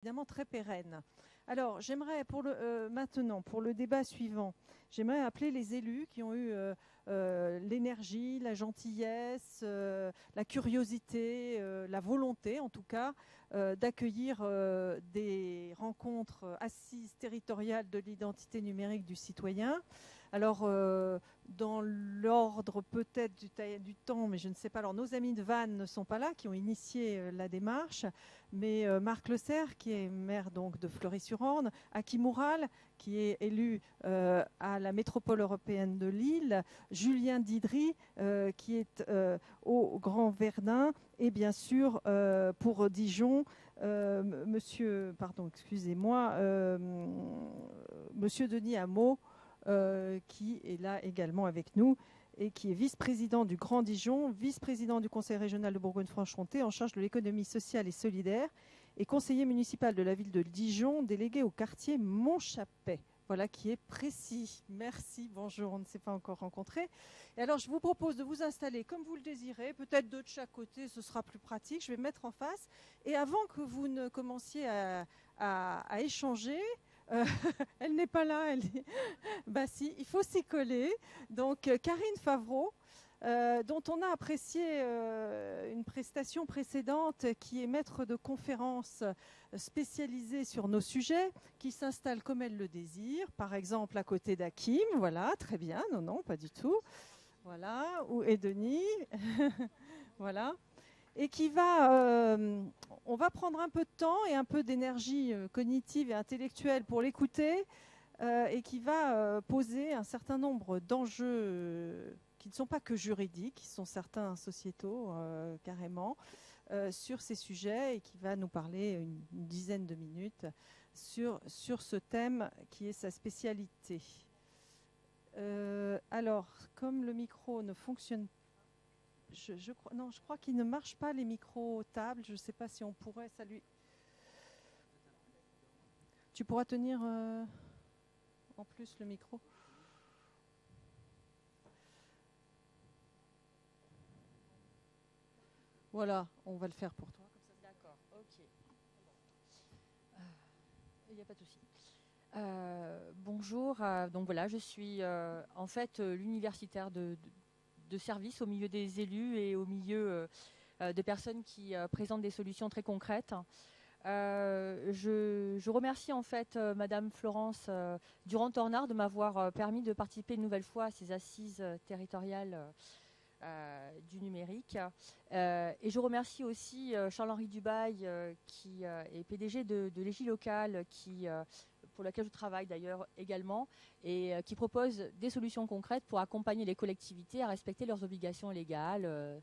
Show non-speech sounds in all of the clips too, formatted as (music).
évidemment très pérenne. Alors, j'aimerais euh, maintenant, pour le débat suivant, j'aimerais appeler les élus qui ont eu euh, euh, l'énergie, la gentillesse, la curiosité, la volonté, en tout cas, d'accueillir des rencontres assises territoriales de l'identité numérique du citoyen. Alors, dans l'ordre peut-être du, temps, mais je ne sais pas. Alors, nos amis de Vannes ne sont pas là, qui ont initié la démarche, mais Marc Le Serre, qui est maire donc de Fleury-sur-Orne, Aki Moural, qui est élu à la métropole européenne de Lille, Julien Didry, qui est au Grand Verdun, et bien sûr pour Dijon, Monsieur, pardon, excusez-moi, Monsieur Denis Hameau. Euh, qui est là également avec nous et qui est vice-président du Grand Dijon, vice-président du Conseil régional de Bourgogne-Franche-Comté en charge de l'économie sociale et solidaire et conseiller municipal de la ville de Dijon, délégué au quartier Montchapet. Voilà qui est précis. Merci, bonjour, on ne s'est pas encore rencontré. Et alors, je vous propose de vous installer comme vous le désirez, peut-être deux de chaque côté, ce sera plus pratique. Je vais me mettre en face. Et avant que vous ne commenciez à échanger, euh, (laughs) elle n'est pas là. Elle (laughs) bah si, il faut s'y coller. Donc euh, Karine Favreau, euh, dont on a apprécié une prestation précédente, qui est maître de conférences spécialisée sur nos sujets, qui s'installe comme elle le désire, par exemple à côté d'Akim. Voilà, très bien. Non, non, pas du tout. Voilà, ou et (laughs) voilà et qui va, euh, on va prendre un peu de temps et un peu d'énergie euh, cognitive et intellectuelle pour l'écouter, euh, et qui va poser un certain nombre d'enjeux qui ne sont pas que juridiques, qui sont certains sociétaux carrément, sur ces sujets, et qui va nous parler une, dizaine de minutes sur, sur ce thème qui est sa spécialité. alors, comme le micro ne fonctionne pas, je, crois, non, je crois qu'il ne marche pas les micros tables. Je ne sais pas si on pourrait. Ça Tu pourras tenir euh, en plus le micro Voilà, on va le faire pour toi. D'accord, ok. Il n'y a pas de souci. Euh, bonjour, euh, donc voilà, je suis en fait l'universitaire de, de service au milieu des élus et au milieu euh, euh, de personnes qui euh, présentent des solutions très concrètes. je, remercie en fait Madame Florence Durand-Tornard de m'avoir permis de participer une nouvelle fois à ces assises territoriales du numérique. et je remercie aussi Charles-Henri Dubail, qui est PDG de, de Locale, qui pour laquelle je travaille d'ailleurs également, et euh, qui propose des solutions concrètes pour accompagner les collectivités à respecter leurs obligations légales, euh,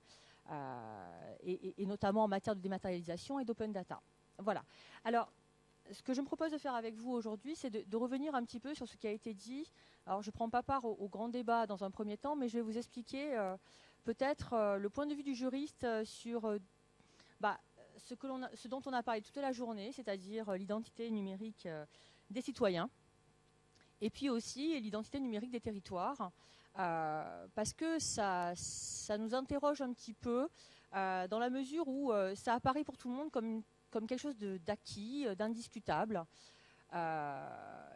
euh, et, notamment en matière de dématérialisation et d'open data. Voilà. Alors, ce que je me propose de faire avec vous aujourd'hui, c'est de, revenir un petit peu sur ce qui a été dit. Alors, je ne prends pas part au, grand débat dans un premier temps, mais je vais vous expliquer peut-être le point de vue du juriste sur bah, ce, dont on a parlé toute la journée, c'est-à-dire l'identité numérique des citoyens, et puis aussi l'identité numérique des territoires, euh, parce que ça, ça nous interroge un petit peu euh, dans la mesure où euh, ça apparaît pour tout le monde comme, comme quelque chose d'acquis, d'indiscutable.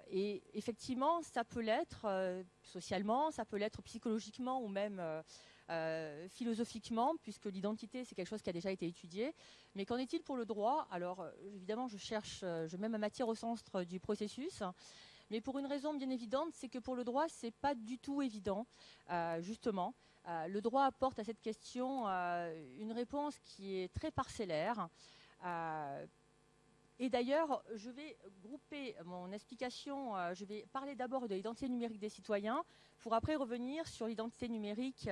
et effectivement, ça peut l'être socialement, ça peut l'être psychologiquement ou même philosophiquement, puisque l'identité, c'est quelque chose qui a déjà été étudié. Mais qu'en est-il pour le droit? Alors, évidemment, je cherche, je mets ma matière au centre du processus. Mais pour une raison bien évidente, c'est que pour le droit, c'est pas du tout évident, euh, justement. Euh, le droit apporte à cette question euh, une réponse qui est très parcellaire. Et d'ailleurs, je vais grouper mon explication, je vais parler d'abord de l'identité numérique des citoyens, pour après revenir sur l'identité numérique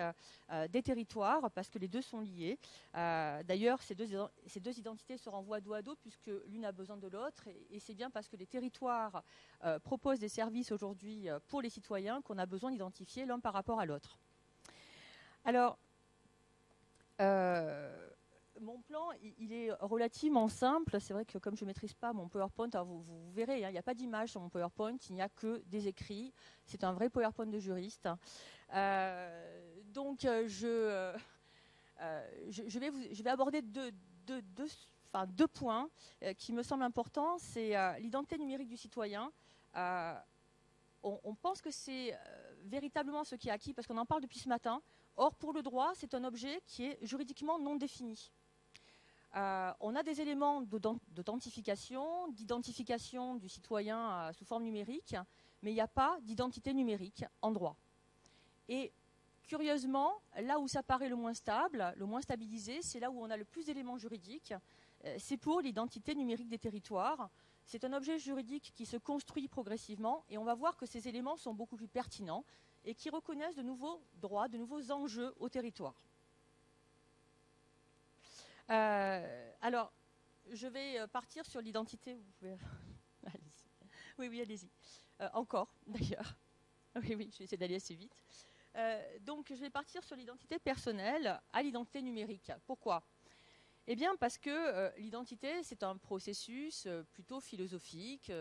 des territoires, parce que les deux sont liés. D'ailleurs, ces deux, identités se renvoient dos à dos, puisque l'une a besoin de l'autre, et c'est bien parce que les territoires euh, propose des services aujourd'hui euh, pour les citoyens qu'on a besoin d'identifier l'un par rapport à l'autre. Alors, euh, mon plan, il est relativement simple. C'est vrai que comme je ne maîtrise pas mon PowerPoint, vous, verrez, hein, il n'y a pas d'image sur mon PowerPoint, il n'y a que des écrits. C'est un vrai PowerPoint de juriste. donc, je, je, vais vous, je, vais aborder deux points qui me semblent importants. C'est l'identité numérique du citoyen. On, pense que c'est véritablement ce qui est acquis parce qu'on en parle depuis ce matin. Or, pour le droit, c'est un objet qui est juridiquement non défini. On a des éléments d'authentification, d'identification du citoyen sous forme numérique, mais il n'y a pas d'identité numérique en droit. Et curieusement, là où ça paraît le moins stable, le moins stabilisé, c'est là où on a le plus d'éléments juridiques. Euh, c'est pour l'identité numérique des territoires. C'est un objet juridique qui se construit progressivement et on va voir que ces éléments sont beaucoup plus pertinents et qui reconnaissent de nouveaux droits, de nouveaux enjeux au territoire. Euh, alors, je vais euh, partir sur l'identité. (laughs) Oui, oui, allez-y. encore, (laughs) d'ailleurs. Oui, oui, je vais essayer d'aller assez vite. Euh, donc je vais partir sur l'identité personnelle à l'identité numérique. Pourquoi? Eh bien parce que euh, l'identité, c'est un processus euh, plutôt philosophique,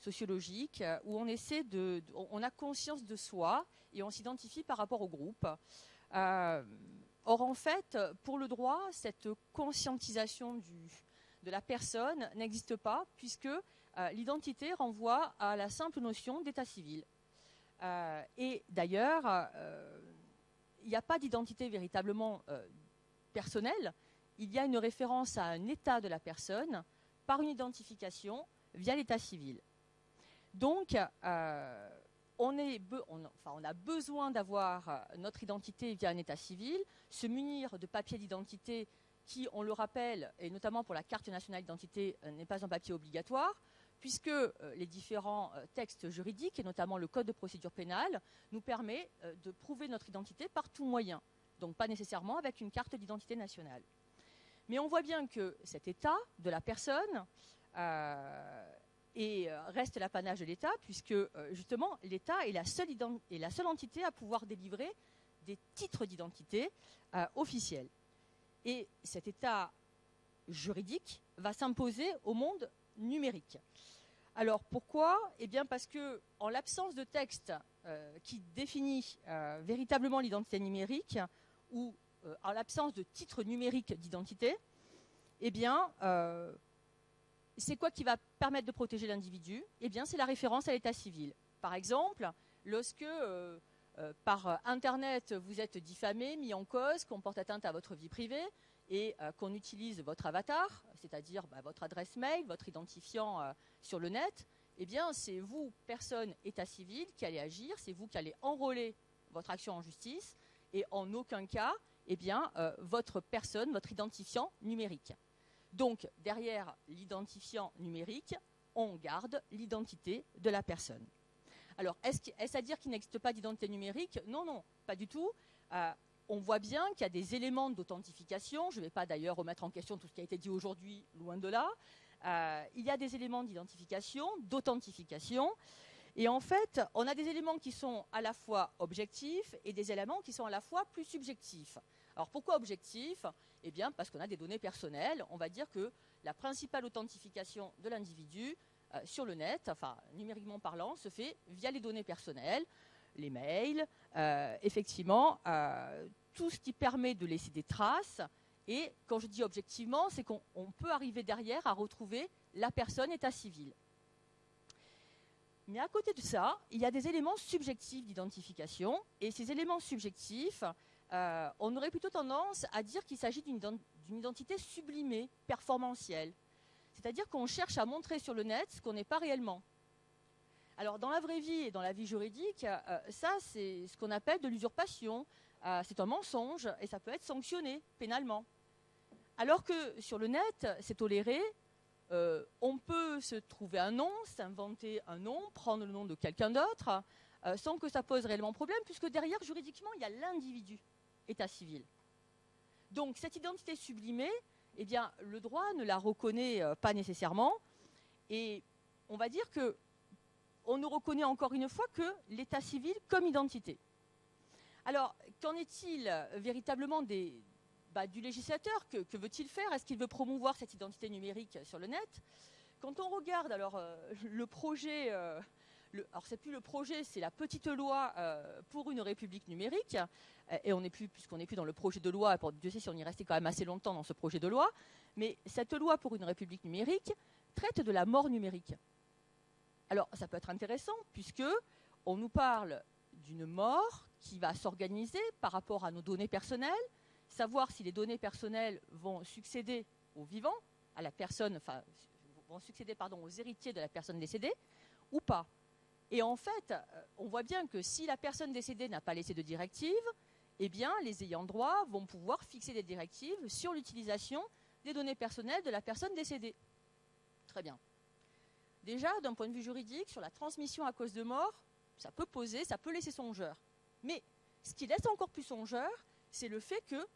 sociologique, où on essaie de, on a conscience de soi et on s'identifie par rapport au groupe. Or en fait, pour le droit, cette conscientisation de la personne n'existe pas puisque l'identité renvoie à la simple notion d'état civil. Euh, et d'ailleurs, euh, il n'y a pas d'identité véritablement euh, personnelle. Il y a une référence à un état de la personne par une identification via l'état civil. Donc, on, a besoin d'avoir notre identité via un état civil, se munir de papiers d'identité qui, on le rappelle, et notamment pour la carte nationale d'identité, n'est pas un papier obligatoire, puisque euh, les différents euh, textes juridiques, et notamment le Code de procédure pénale, nous permet euh, de prouver notre identité par tout moyen, donc pas nécessairement avec une carte d'identité nationale. Mais on voit bien que cet état de la personne reste l'apanage de l'État, puisque justement l'État est, la seule entité à pouvoir délivrer des titres d'identité officiels. Et cet état juridique va s'imposer au monde numérique. Alors pourquoi? Eh bien parce que en l'absence de texte euh, qui définit euh, véritablement l'identité numérique ou euh, en l'absence de titre numérique d'identité, eh bien c'est quoi qui va permettre de protéger l'individu? Eh bien c'est la référence à l'état civil. Par exemple, lorsque par Internet vous êtes diffamé, mis en cause, qu'on porte atteinte à votre vie privée, et euh, qu'on utilise votre avatar, c'est-à-dire bah, votre adresse mail, votre identifiant euh, sur le net, eh bien, c'est vous, personne, état civil, qui allez agir, c'est vous qui allez enrôler votre action en justice, et en aucun cas, eh bien, euh, votre personne, votre identifiant numérique. Donc, derrière l'identifiant numérique, on garde l'identité de la personne. Alors, est-ce à dire qu'il n'existe pas d'identité numérique? Non, non, pas du tout on voit bien qu'il y a des éléments d'authentification. Je ne vais pas d'ailleurs remettre en question tout ce qui a été dit aujourd'hui, loin de là. Euh, il y a des éléments d'identification, d'authentification. Et en fait, on a des éléments qui sont à la fois objectifs et des éléments qui sont à la fois plus subjectifs. Alors pourquoi objectifs Eh bien parce qu'on a des données personnelles. On va dire que la principale authentification de l'individu euh, sur le net, enfin numériquement parlant, se fait via les données personnelles les mails, euh, effectivement, euh, tout ce qui permet de laisser des traces. Et quand je dis objectivement, c'est qu'on peut arriver derrière à retrouver la personne état civil. Mais à côté de ça, il y a des éléments subjectifs d'identification. Et ces éléments subjectifs, euh, on aurait plutôt tendance à dire qu'il s'agit d'une identité sublimée, performantielle. C'est-à-dire qu'on cherche à montrer sur le net ce qu'on n'est pas réellement. Alors dans la vraie vie et dans la vie juridique, euh, ça c'est ce qu'on appelle de l'usurpation. Euh, c'est un mensonge et ça peut être sanctionné pénalement. Alors que sur le net, c'est toléré. On peut se trouver un nom, s'inventer un nom, prendre le nom de quelqu'un d'autre, sans que ça pose réellement problème, puisque derrière, juridiquement, il y a l'individu, état civil. Donc cette identité sublimée, eh bien, le droit ne la reconnaît pas nécessairement. Et on va dire que on ne reconnaît encore une fois que l'état civil comme identité. Alors, qu'en est-il véritablement bah, du législateur Que, veut-il faire? Est-ce qu'il veut promouvoir cette identité numérique sur le net? Quand on regarde alors euh, le projet, euh, le, alors c'est plus le projet, c'est la petite loi euh, pour une république numérique. Euh, et on n'est plus, puisqu'on n'est plus dans le projet de loi, pour Dieu sait si on y restait quand même assez longtemps dans ce projet de loi. Mais cette loi pour une république numérique traite de la mort numérique. Alors ça peut être intéressant puisque on nous parle d'une mort qui va s'organiser par rapport à nos données personnelles, savoir si les données personnelles vont succéder aux vivants, à la personne, enfin, vont succéder pardon, aux héritiers de la personne décédée ou pas. Et en fait, euh, on voit bien que si la personne décédée n'a pas laissé de directive, eh bien, les ayants droit vont pouvoir fixer des directives sur l'utilisation des données personnelles de la personne décédée. Très bien. Déjà, d'un point de vue juridique, sur la transmission à cause de mort, ça peut poser, ça peut laisser songeur. Mais ce qui laisse encore plus songeur, c'est le fait que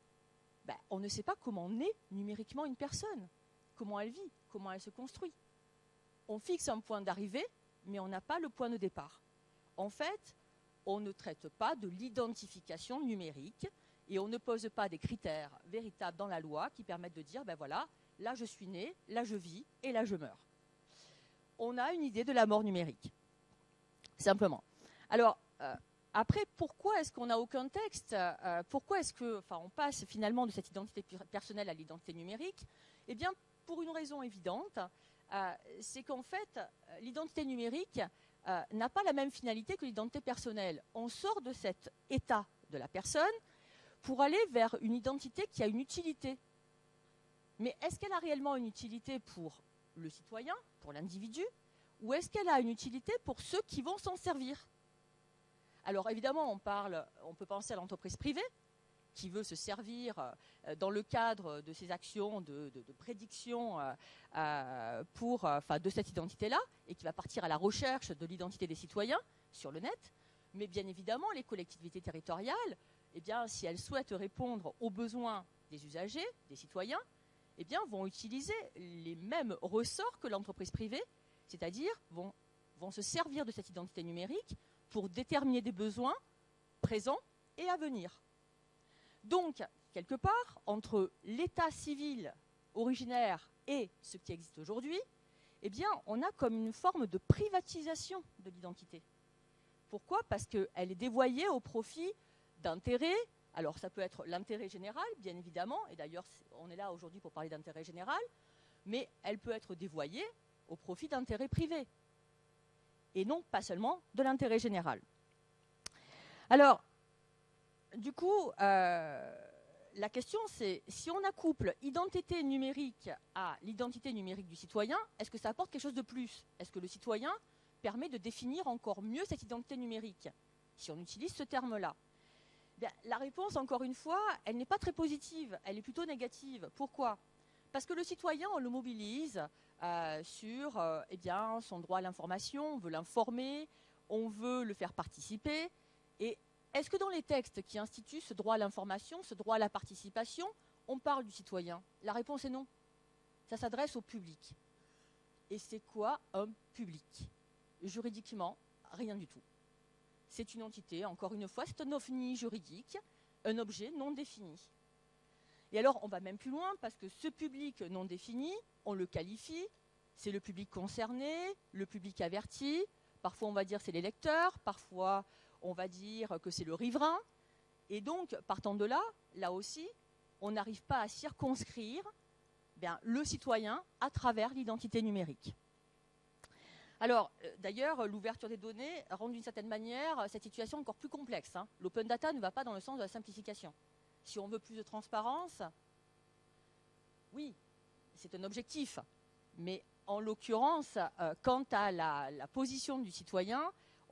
ben, on ne sait pas comment naît numériquement une personne, comment elle vit, comment elle se construit. On fixe un point d'arrivée, mais on n'a pas le point de départ. En fait, on ne traite pas de l'identification numérique et on ne pose pas des critères véritables dans la loi qui permettent de dire, ben voilà, là je suis né, là je vis et là je meurs. On a une idée de la mort numérique, simplement. Alors, euh, après, pourquoi est-ce qu'on n'a aucun texte euh, Pourquoi est-ce que, enfin, passe finalement de cette identité personnelle à l'identité numérique? Eh bien, pour une raison évidente, c'est qu'en fait, l'identité numérique n'a pas la même finalité que l'identité personnelle. On sort de cet état de la personne pour aller vers une identité qui a une utilité. Mais est-ce qu'elle a réellement une utilité pour le citoyen, pour l'individu, ou est-ce qu'elle a une utilité pour ceux qui vont s'en servir? Alors évidemment, on parle, on peut penser à l'entreprise privée qui veut se servir euh, dans le cadre de ses actions de, prédiction euh, euh, pour, de cette identité-là et qui va partir à la recherche de l'identité des citoyens sur le net. Mais bien évidemment, les collectivités territoriales, eh bien, si elles souhaitent répondre aux besoins des usagers, des citoyens, eh bien, vont utiliser les mêmes ressorts que l'entreprise privée, c'est-à-dire vont, vont se servir de cette identité numérique pour déterminer des besoins présents et à venir. Donc, quelque part, entre l'état civil originaire et ce qui existe aujourd'hui, eh bien, on a comme une forme de privatisation de l'identité. Pourquoi? Parce qu'elle est dévoyée au profit d'intérêts. Alors, ça peut être l'intérêt général, bien évidemment, et d'ailleurs, on est là aujourd'hui pour parler d'intérêt général, mais elle peut être dévoyée au profit d'intérêts privés et non pas seulement de l'intérêt général. Alors, du coup, euh, la question c'est, si on accouple identité numérique à l'identité numérique du citoyen, est-ce que ça apporte quelque chose de plus? Est-ce que le citoyen permet de définir encore mieux cette identité numérique, si on utilise ce terme-là? La réponse, encore une fois, elle n'est pas très positive, elle est plutôt négative. Pourquoi? Parce que le citoyen, on le mobilise euh, sur euh, eh bien, son droit à l'information, on veut l'informer, on veut le faire participer. Est-ce que dans les textes qui instituent ce droit à l'information, ce droit à la participation, on parle du citoyen? La réponse est non. Ça s'adresse au public. Et c'est quoi un public? Juridiquement, rien du tout. C'est une entité, encore une fois, c'est un ovni juridique, un objet non défini. Et alors, on va même plus loin parce que ce public non défini, on le qualifie, c'est le public concerné, le public averti. Parfois, on va dire c'est les lecteurs, parfois, on va dire que c'est le riverain. Et donc, partant de là, là aussi, on n'arrive pas à circonscrire bien, le citoyen à travers l'identité numérique. Alors, euh, d'ailleurs, l'ouverture des données rend d'une certaine manière cette situation encore plus complexe. Hein. L'open data ne va pas dans le sens de la simplification. Si on veut plus de transparence, oui, c'est un objectif. Mais en l'occurrence, euh, quant à la, position du citoyen,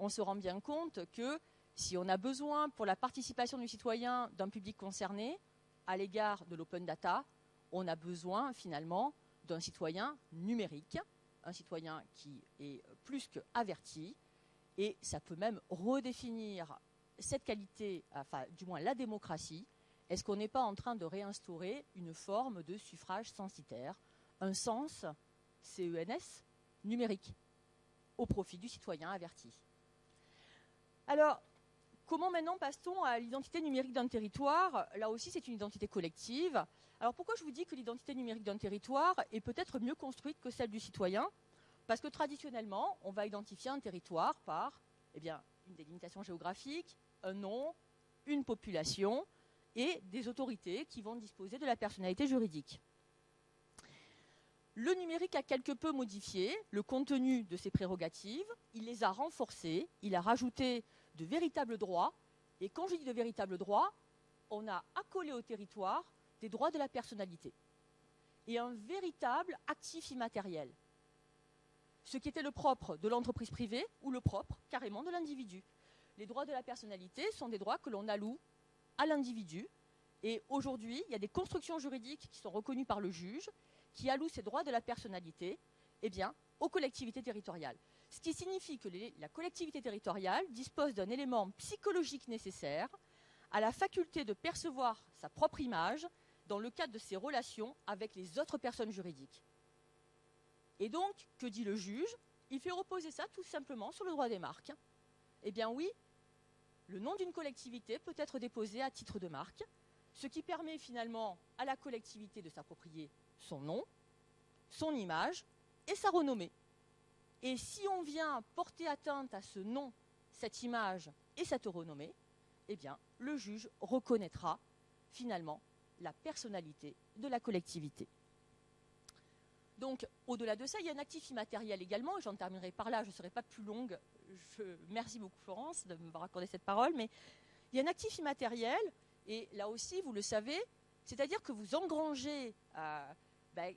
on se rend bien compte que si on a besoin pour la participation du citoyen d'un public concerné à l'égard de l'open data, on a besoin finalement d'un citoyen numérique, un citoyen qui est plus qu'averti, et ça peut même redéfinir cette qualité, enfin du moins la démocratie, est-ce qu'on n'est pas en train de réinstaurer une forme de suffrage censitaire, un sens CENS numérique, au profit du citoyen averti? Alors, comment maintenant passe-t-on à l'identité numérique d'un territoire? Là aussi, c'est une identité collective. Alors pourquoi je vous dis que l'identité numérique d'un territoire est peut-être mieux construite que celle du citoyen? Parce que traditionnellement, on va identifier un territoire par eh une délimitation géographique, un nom, une population et des autorités qui vont disposer de la personnalité juridique. Le numérique a quelque peu modifié le contenu de ces prérogatives, il les a renforcées, il a rajouté de véritables droits, et quand je dis de véritables droits, on a accolé au territoire des droits de la personnalité et un véritable actif immatériel. Ce qui était le propre de l'entreprise privée ou le propre carrément de l'individu. Les droits de la personnalité sont des droits que l'on alloue à l'individu. Et aujourd'hui, il y a des constructions juridiques qui sont reconnues par le juge qui allouent ces droits de la personnalité eh bien, aux collectivités territoriales. Ce qui signifie que la collectivité territoriale dispose d'un élément psychologique nécessaire à la faculté de percevoir sa propre image dans le cadre de ses relations avec les autres personnes juridiques. Et donc, que dit le juge? Il fait reposer ça tout simplement sur le droit des marques. Eh bien oui, le nom d'une collectivité peut être déposé à titre de marque, ce qui permet finalement à la collectivité de s'approprier son nom, son image et sa renommée. Et si on vient porter atteinte à ce nom, cette image et cette renommée, eh bien, le juge reconnaîtra finalement la personnalité de la collectivité. Donc, au-delà de ça, il y a un actif immatériel également, et j'en terminerai par là, je ne serai pas plus longue. merci beaucoup Florence de me accorder cette parole, mais il y a un actif immatériel, et là aussi, vous le savez, c'est-à-dire que vous engrangez euh, ben,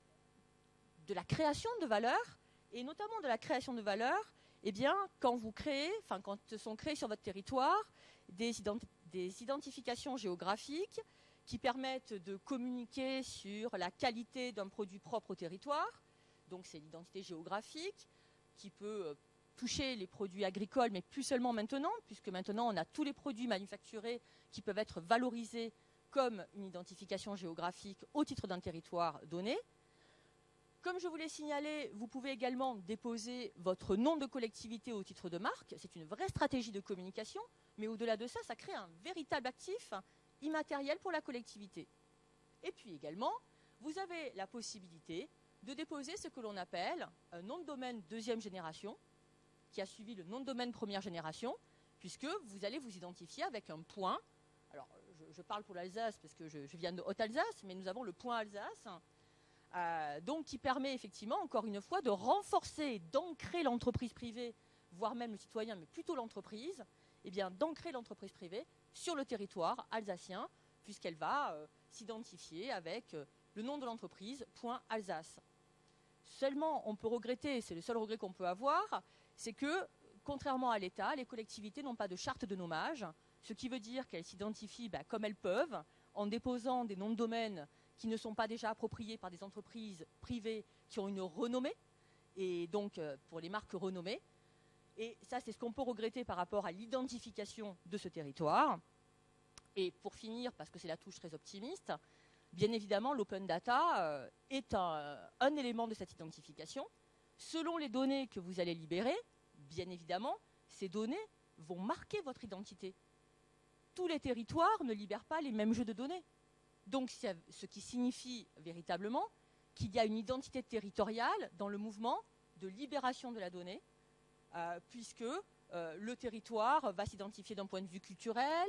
de la création de valeur, et notamment de la création de valeur, eh bien, quand vous créez, enfin, quand sont créés sur votre territoire des, des identifications géographiques qui permettent de communiquer sur la qualité d'un produit propre au territoire, donc c'est l'identité géographique, qui peut euh, toucher les produits agricoles, mais plus seulement maintenant, puisque maintenant on a tous les produits manufacturés qui peuvent être valorisés comme une identification géographique au titre d'un territoire donné. Comme je vous l'ai signalé, vous pouvez également déposer votre nom de collectivité au titre de marque. C'est une vraie stratégie de communication, mais au-delà de ça, ça crée un véritable actif immatériel pour la collectivité. Et puis également, vous avez la possibilité de déposer ce que l'on appelle un nom de domaine deuxième génération, qui a suivi le nom de domaine première génération, puisque vous allez vous identifier avec un point. Je, parle pour l'Alsace parce que je viens de Haute-Alsace, mais nous avons le point Alsace euh, donc qui permet effectivement, encore une fois, de renforcer, d'ancrer l'entreprise privée, voire même le citoyen, mais plutôt l'entreprise, eh d'ancrer l'entreprise privée sur le territoire alsacien, puisqu'elle va euh, s'identifier avec euh, le nom de l'entreprise, Alsace. Seulement, on peut regretter, c'est le seul regret qu'on peut avoir, c'est que, contrairement à l'État, les collectivités n'ont pas de charte de nommage, ce qui veut dire qu'elles s'identifient bah, comme elles peuvent, en déposant des noms de domaine qui ne sont pas déjà appropriés par des entreprises privées qui ont une renommée, et donc euh, pour les marques renommées. Et ça, c'est ce qu'on peut regretter par rapport à l'identification de ce territoire. Et pour finir, parce que c'est la touche très optimiste, bien évidemment, l'open data euh, est un, un, élément de cette identification. Selon les données que vous allez libérer, bien évidemment, ces données vont marquer votre identité. Tous les territoires ne libèrent pas les mêmes jeux de données. Donc, ce qui signifie véritablement qu'il y a une identité territoriale dans le mouvement de libération de la donnée, euh, puisque euh, le territoire va s'identifier d'un point de vue culturel,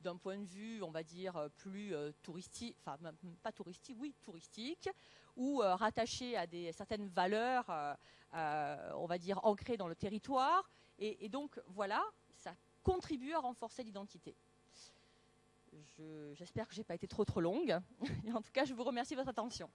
d'un point de vue, on va dire, plus euh, touristique, enfin, pas touristique, oui, touristique, ou rattaché à certaines valeurs, on va dire, ancrées dans le territoire. et donc, voilà, ça contribue à renforcer l'identité. J'espère que je n'ai pas été trop trop longue. (laughs) en tout cas, je vous remercie de votre attention.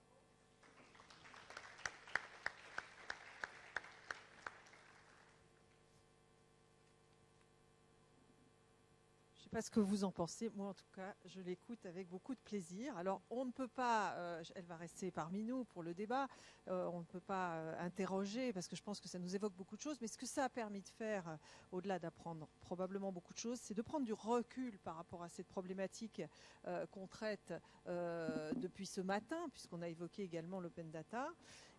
Pas ce que vous en pensez. Moi, en tout cas, je l'écoute avec beaucoup de plaisir. Alors, on ne peut pas, euh, elle va rester parmi nous pour le débat, euh, on ne peut pas euh, interroger parce que je pense que ça nous évoque beaucoup de choses, mais ce que ça a permis de faire, au-delà d'apprendre probablement beaucoup de choses, c'est de prendre du recul par rapport à cette problématique qu'on traite depuis ce matin, puisqu'on a évoqué également l'open data,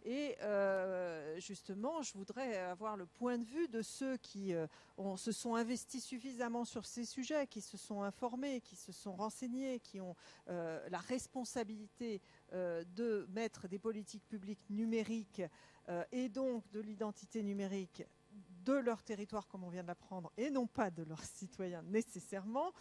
Et euh, justement, je voudrais avoir le point de vue de ceux qui euh, se sont investis suffisamment sur ces sujets, qui se sont informés, qui se sont renseignés, qui ont euh, la responsabilité de mettre des politiques publiques numériques et donc de l'identité numérique de leur territoire, comme on vient de l'apprendre, et non pas de leurs citoyens nécessairement,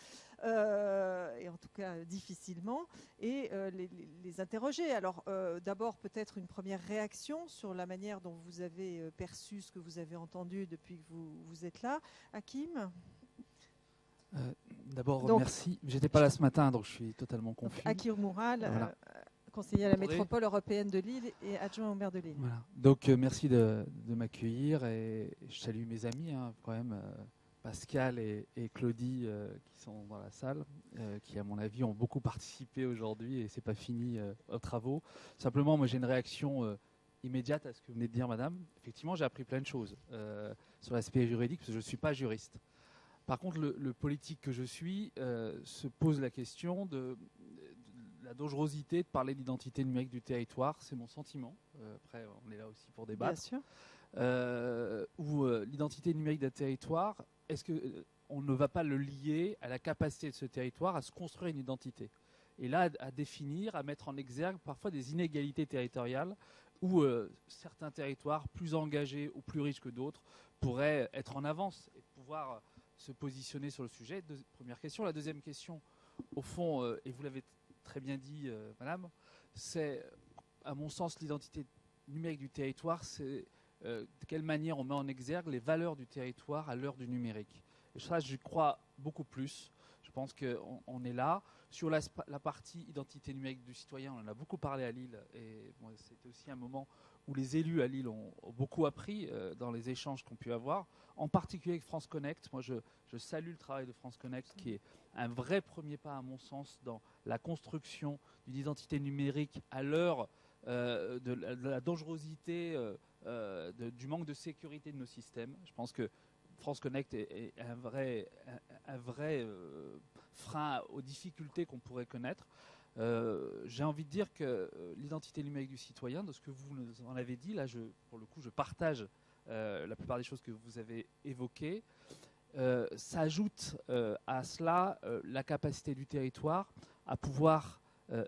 euh, et en tout cas difficilement, et euh, les, interroger. Alors euh, d'abord peut-être une première réaction sur la manière dont vous avez perçu ce que vous avez entendu depuis que vous, vous êtes là. Hakim? D'abord, merci. J'étais pas là ce matin, donc je suis totalement confus. Hakim Moural, conseiller à la métropole européenne de Lille et adjoint au maire de Lille. Donc euh, merci de, m'accueillir et je salue mes amis hein, quand même, euh, Pascal et, Claudie euh, qui sont dans la salle, qui à mon avis ont beaucoup participé aujourd'hui et c'est pas fini aux travaux. Simplement, moi j'ai une réaction immédiate à ce que vous venez de dire, madame. Effectivement, j'ai appris plein de choses sur l'aspect juridique parce que je ne suis pas juriste. Par contre, le, politique que je suis se pose la question de, la dangerosité de parler d'identité numérique du territoire, c'est mon sentiment. Euh, après, on est là aussi pour débattre. Bien sûr. Euh, ou euh, l'identité numérique d'un territoire, est-ce que on ne va pas le lier à la capacité de ce territoire à se construire une identité? Et là, à, définir, à mettre en exergue parfois des inégalités territoriales où certains territoires plus engagés ou plus riches que d'autres pourraient être en avance et pouvoir se positionner sur le sujet. première question. La deuxième question, au fond, et vous l'avez très bien dit, euh, madame, c'est, à mon sens, l'identité numérique du territoire, c'est euh, de quelle manière on met en exergue les valeurs du territoire à l'heure du numérique. Et ça, je crois beaucoup plus. Je pense qu'on on est là. Sur la, partie identité numérique du citoyen, on en a beaucoup parlé à Lille. Et c'était aussi un moment où les élus à Lille ont, beaucoup appris euh, dans les échanges qu'on pu avoir, en particulier avec France Connect. Moi, je, salue le travail de France Connect, qui est un vrai premier pas, à mon sens, dans la construction d'une identité numérique à l'heure euh, de, la dangerosité, euh, du manque de sécurité de nos systèmes. Je pense que France Connect est, un, vrai frein aux difficultés qu'on pourrait connaître. J'ai envie de dire que l'identité numérique du citoyen, de ce que vous en avez dit, là, je, pour le coup, je partage la plupart des choses que vous avez évoquées. Euh, s'ajoute euh, à cela euh, la capacité du territoire à pouvoir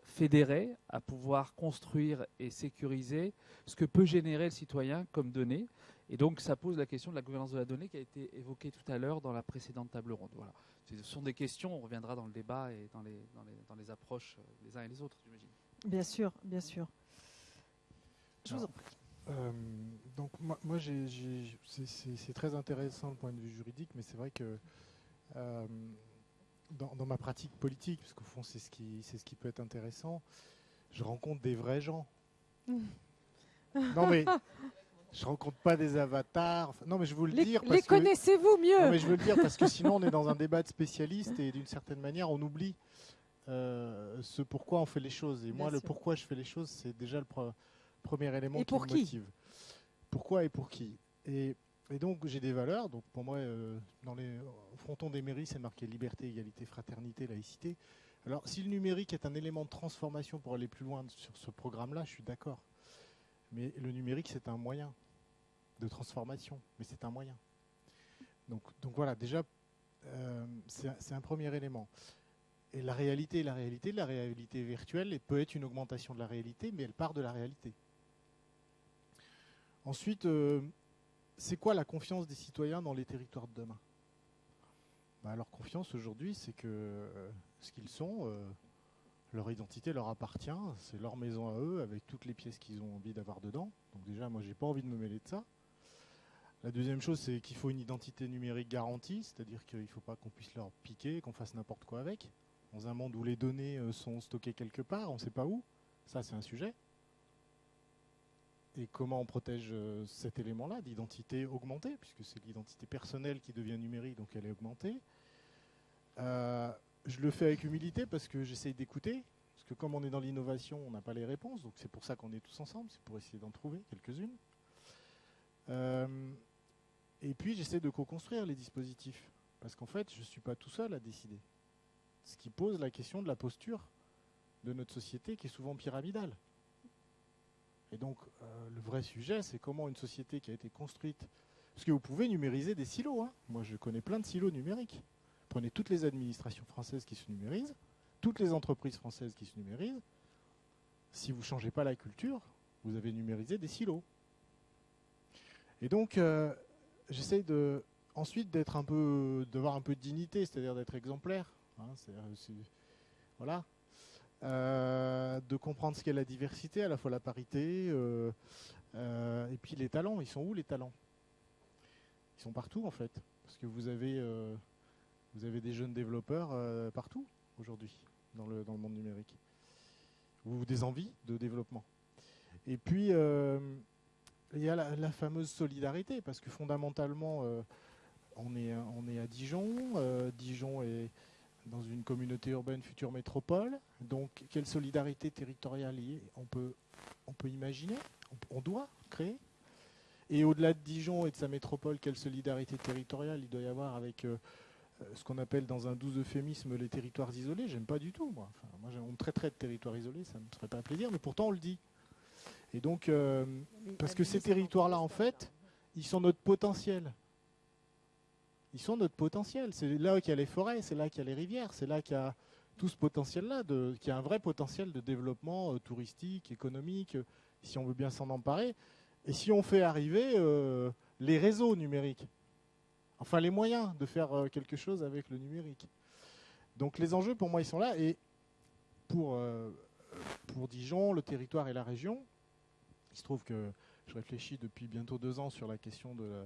fédérer, à pouvoir construire et sécuriser ce que peut générer le citoyen comme données. Et donc ça pose la question de la gouvernance de la donnée qui a été évoquée tout à l'heure dans la précédente table ronde. Voilà. Ce sont des questions, on reviendra dans le débat et dans les, dans les, approches les uns et les autres, j'imagine. Bien sûr, bien sûr. Je vous en prie. Euh, donc moi, moi c'est très intéressant le point de vue juridique, mais c'est vrai que euh, dans, ma pratique politique, parce qu'au fond c'est ce, qui, ce qui peut être intéressant, je rencontre des vrais gens. (laughs) non mais je rencontre pas des avatars. non mais je vous le les, dire. les connaissez-vous mieux? Non mais je veux le dire parce que sinon on est dans un débat de spécialistes et d'une certaine manière on oublie euh, ce pourquoi on fait les choses. Et moi le pourquoi je fais les choses c'est déjà le premier élément et qui me motive. Pourquoi et pour qui? Et, donc j'ai des valeurs. Donc pour moi, euh, dans les frontons des mairies, c'est marqué liberté, égalité, fraternité, laïcité. Alors si le numérique est un élément de transformation pour aller plus loin sur ce programme-là, je suis d'accord. Mais le numérique, c'est un moyen de transformation, mais c'est un moyen. Donc, voilà, déjà, euh, c'est un premier élément. Et la réalité, la réalité, la réalité virtuelle peut être une augmentation de la réalité, mais elle part de la réalité. Ensuite, euh, c'est quoi la confiance des citoyens dans les territoires de demain? Bah, Leur confiance aujourd'hui, c'est que euh, ce qu'ils sont, leur identité leur appartient, c'est leur maison à eux, avec toutes les pièces qu'ils ont envie d'avoir dedans. Donc déjà, moi, j'ai pas envie de me mêler de ça. La deuxième chose, c'est qu'il faut une identité numérique garantie, c'est-à-dire qu'il ne faut pas qu'on puisse leur piquer, qu'on fasse n'importe quoi avec. Dans un monde où les données sont stockées quelque part, on ne sait pas où, ça c'est un sujet et comment on protège euh, cet élément-là d'identité augmentée, puisque c'est l'identité personnelle qui devient numérique, donc elle est augmentée. Euh, je le fais avec humilité parce que j'essaye d'écouter, parce que comme on est dans l'innovation, on n'a pas les réponses, donc c'est pour ça qu'on est tous ensemble, c'est pour essayer d'en trouver quelques-unes. Euh, et puis j'essaie de co-construire les dispositifs, parce qu'en fait, je ne suis pas tout seul à décider. Ce qui pose la question de la posture de notre société qui est souvent pyramidale. Et donc, euh, le vrai sujet, c'est comment une société qui a été construite. Parce que vous pouvez numériser des silos. hein. Moi, je connais plein de silos numériques. Prenez toutes les administrations françaises qui se numérisent, toutes les entreprises françaises qui se numérisent. Si vous ne changez pas la culture, vous avez numérisé des silos. Et donc, euh, j'essaye de, ensuite d'être un peu, d'avoir un peu de dignité, c'est-à-dire d'être exemplaire. hein. C'est- voilà. Euh, de comprendre ce qu'est la diversité, à la fois la parité, euh, euh, et puis les talents. Ils sont où les talents? Ils sont partout en fait, parce que vous avez, euh, des jeunes développeurs euh, partout aujourd'hui dans le, dans le monde numérique, ou des envies de développement. Et puis euh, il y a la, fameuse solidarité, parce que fondamentalement, euh, on, est, on est à Dijon. euh, Dijon est dans une communauté urbaine future métropole. Donc, quelle solidarité territoriale y est on peut, on peut imaginer, on, doit créer. Et au-delà de Dijon et de sa métropole, quelle solidarité territoriale il doit y avoir avec euh, ce qu'on appelle dans un doux euphémisme les territoires isolés? J'aime pas du tout, moi. Enfin, moi, on me traiterait de territoire isolé, ça ne me ferait pas plaisir, mais pourtant on le dit. Et donc, euh, parce que ces territoires-là, en fait, ils sont notre potentiel. Ils sont notre potentiel. C'est là qu'il y a les forêts, c'est là qu'il y a les rivières, c'est là qu'il y a tout ce potentiel-là, y a un vrai potentiel de développement euh, touristique, économique, euh, si on veut bien s'en emparer. Et si on fait arriver euh, les réseaux numériques, enfin les moyens de faire quelque chose avec le numérique. Donc les enjeux, pour moi, ils sont là. Et pour, euh, pour Dijon, le territoire et la région, il se trouve que je réfléchis depuis bientôt deux ans sur la question de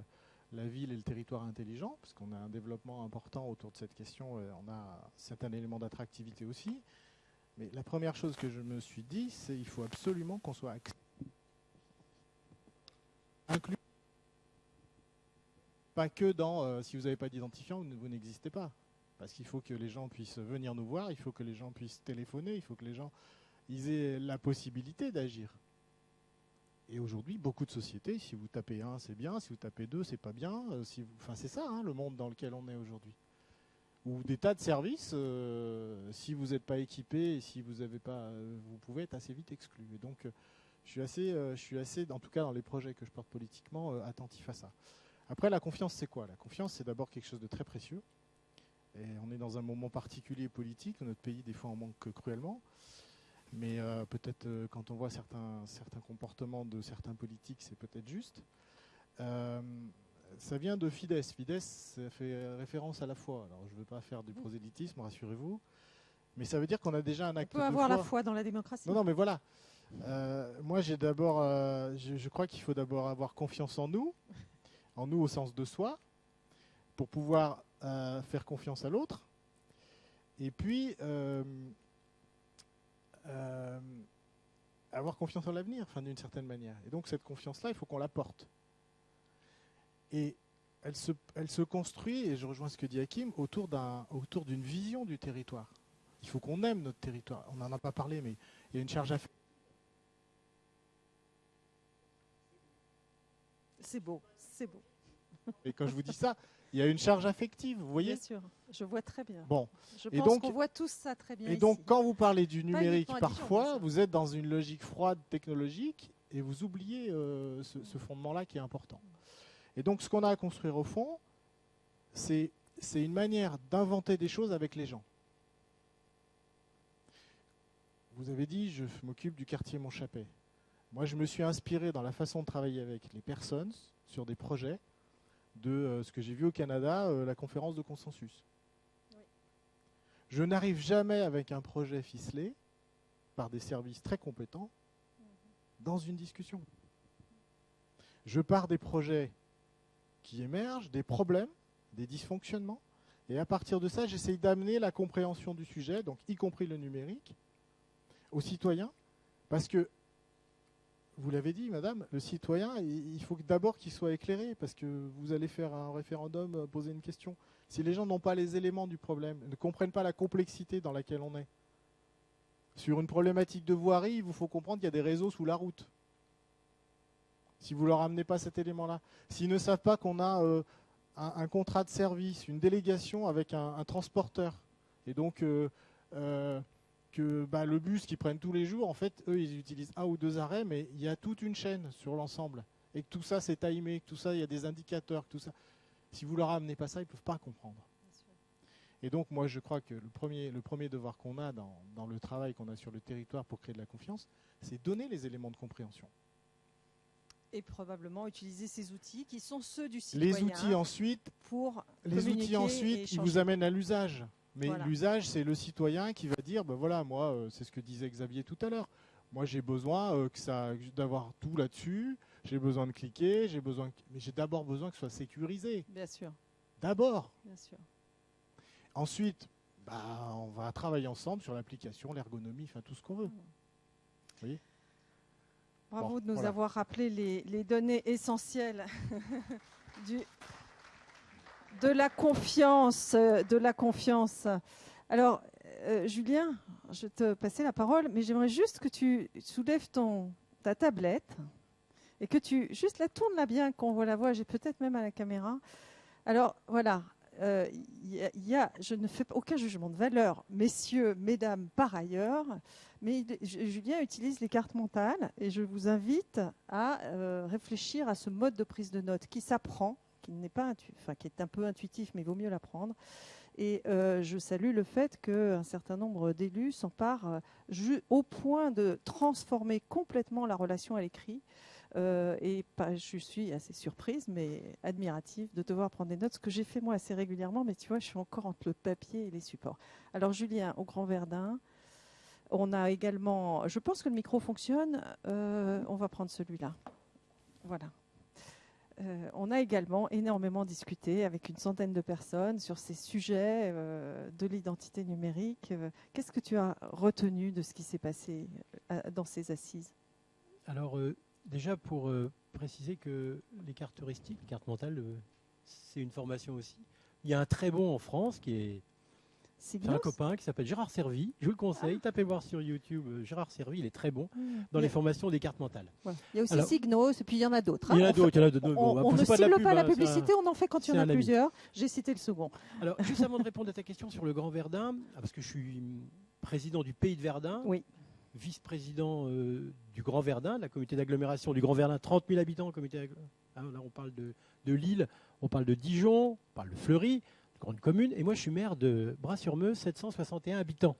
la, ville et le territoire intelligent, parce qu'on a un développement important autour de cette question, on a un certain élément d'attractivité aussi. Mais la première chose que je me suis dit, c'est qu'il faut absolument qu'on soit inclus. Pas que dans euh, si vous n'avez pas d'identifiant, vous, ne- vous n'existez pas. Parce qu'il faut que les gens puissent venir nous voir, il faut que les gens puissent téléphoner, il faut que les gens aient la possibilité d'agir. Et aujourd'hui, beaucoup de sociétés, si vous tapez un, c'est bien, si vous tapez deux, c'est pas bien. euh, Enfin, c'est ça hein, le monde dans lequel on est aujourd'hui. Ou des tas de services, euh, si vous n'êtes pas équipé si vous n'avez pas, euh, vous pouvez être assez vite exclu. Et donc, je suis assez, je suis assez, en tout cas dans les projets que je porte politiquement, attentif à ça. Après, la confiance, c'est quoi? La confiance, c'est d'abord quelque chose de très précieux. Et on est dans un moment particulier politique notre pays, des fois, en manque cruellement. Mais euh, peut-être euh, quand on voit certains, certains comportements de certains politiques, c'est peut-être juste. Euh, ça vient de Fidesz. Fidesz, ça fait référence à la foi. Alors, je ne veux pas faire du prosélytisme, rassurez-vous. Mais ça veut dire qu'on a déjà un On acte peut de avoir foi. la foi dans la démocratie. Non, non, mais voilà. Moi, j'ai d'abord, je, je crois qu'il faut d'abord avoir confiance en nous, en nous au sens de soi, pour pouvoir faire confiance à l'autre. Et puis, euh, avoir confiance en l'avenir, enfin, d'une certaine manière. Et donc, cette confiance-là, il faut qu'on la porte. Et elle se, elle se construit, et je rejoins ce que dit Hakim, autour d'un- autour d'une vision du territoire. Il faut qu'on aime notre territoire. On n'en a pas parlé, mais il y a une charge affective. C'est beau, c'est beau. Et quand je vous dis ça, il y a une charge affective, vous voyez Bien sûr, je vois très bien. Bon, Je Et pense donc- qu'on voit tous ça très bien. et donc quand vous parlez du numérique, Dijon, parfois, vous êtes dans une logique froide technologique et vous oubliez euh, ce, ce fondement-là qui est important. Et donc ce qu'on a à construire au fond, c'est c'est une manière d'inventer des choses avec les gens. Vous avez dit, je m'occupe du quartier Montchapet. Moi, je me suis inspiré dans la façon de travailler avec les personnes sur des projets de euh, ce que j'ai vu au Canada, euh, la conférence de consensus. Je n'arrive jamais avec un projet ficelé par des services très compétents dans une discussion. Je pars des projets qui émergent, des problèmes, des dysfonctionnements, et à partir de ça, j'essaye d'amener la compréhension du sujet, donc y compris le numérique, aux citoyens, parce que, vous l'avez dit, madame, le citoyen, il faut d'abord qu'il soit éclairé, parce que vous allez faire un référendum, euh, poser une question. Si les gens n'ont pas les éléments du problème, ne comprennent pas la complexité dans laquelle on est, sur une problématique de voirie, il vous faut comprendre qu'il y a des réseaux sous la route. Si vous leur amenez pas cet élément-là, s'ils ne savent pas qu'on a euh, un, contrat de service, une délégation avec un, transporteur, et donc euh, que bah, le bus qu'ils prennent tous les jours, en fait, eux, ils utilisent un ou deux arrêts, mais il y a toute une chaîne sur l'ensemble. Et que tout ça, c'est timé, que tout ça, il y a des indicateurs, que tout ça. Si vous leur amenez pas ça, ils ne peuvent pas comprendre. Et donc, moi, je crois que le premier, le premier devoir qu'on a dans, dans le travail qu'on a sur le territoire pour créer de la confiance, c'est donner les éléments de compréhension. Et probablement utiliser ces outils qui sont ceux du Les citoyen. outils ensuite, pour les outils ensuite, ils vous amènent à l'usage. Mais Voilà. l'usage, c'est le citoyen qui va dire, ben voilà, moi, euh, c'est ce que disait Xavier tout à l'heure. Moi, j'ai besoin euh, que ça, d'avoir tout là-dessus. J'ai besoin de cliquer. J'ai besoin, mais j'ai d'abord besoin que ce soit sécurisé. Bien sûr, D'abord. bien sûr. Ensuite, bah, on va travailler ensemble sur l'application, l'ergonomie, enfin tout ce qu'on veut. Bravo Bon, de nous voilà. avoir rappelé les, les données essentielles (laughs) du, de la confiance, euh, de la confiance. Alors, euh, Julien, je vais te passer la parole, mais j'aimerais juste que tu soulèves ton, ta tablette et que tu juste la tournes là bien, qu'on voit la voix. J'ai peut-être même à la caméra. Alors voilà. euh, y je ne fais aucun jugement de valeur, messieurs, mesdames, par ailleurs, mais Julien utilise les cartes mentales et je vous invite à réfléchir à ce mode de prise de notes qui s'apprend, qui n'est pas, enfin, qui est un peu intuitif, mais vaut mieux l'apprendre. Et euh, je salue le fait qu'un certain nombre d'élus s'emparent euh, au point de transformer complètement la relation à l'écrit. Euh, et je suis assez surprise, mais admirative de devoir prendre des notes, ce que j'ai fait moi assez régulièrement, mais tu vois, je suis encore entre le papier et les supports. Alors Julien, au Grand Verdun, on a également, je pense que le micro fonctionne, on va prendre celui-là. Voilà. Euh, on a également énormément discuté avec une centaine de personnes sur ces sujets euh, de l'identité numérique. Euh, Qu'est-ce que tu as retenu de ce qui s'est passé dans ces assises? Alors, déjà pour préciser que les cartes heuristiques, les cartes mentales, c'est une formation aussi. Il y a un très bon en France qui est c'est un copain qui s'appelle Gérard Servi. Je vous le conseille, tapez voir sur YouTube. euh, Gérard Servi, il est très bon Hmm. dans les formations des cartes mentales. Il y a aussi Alors- Signos, et puis il y en a d'autres. Il y en hein. a d'autres, il y en a d'autres. On, bah, on ne pas cible pub, pas la hein, publicité, on en fait quand il y en a plusieurs. J'ai cité le second. Alors, juste avant de répondre à ta question sur le Grand Verdun, ah, parce que je suis président du Pays de Verdun, Oui. vice-président euh, du Grand Verdun, la communauté d'agglomération du Grand Verdun, 30 000 habitants, d'agglo- hein, là on parle de, de Lille, on parle de Dijon, on parle de Fleury, grande commune, et moi je suis maire de Bras-sur-Meuse, 761 habitants.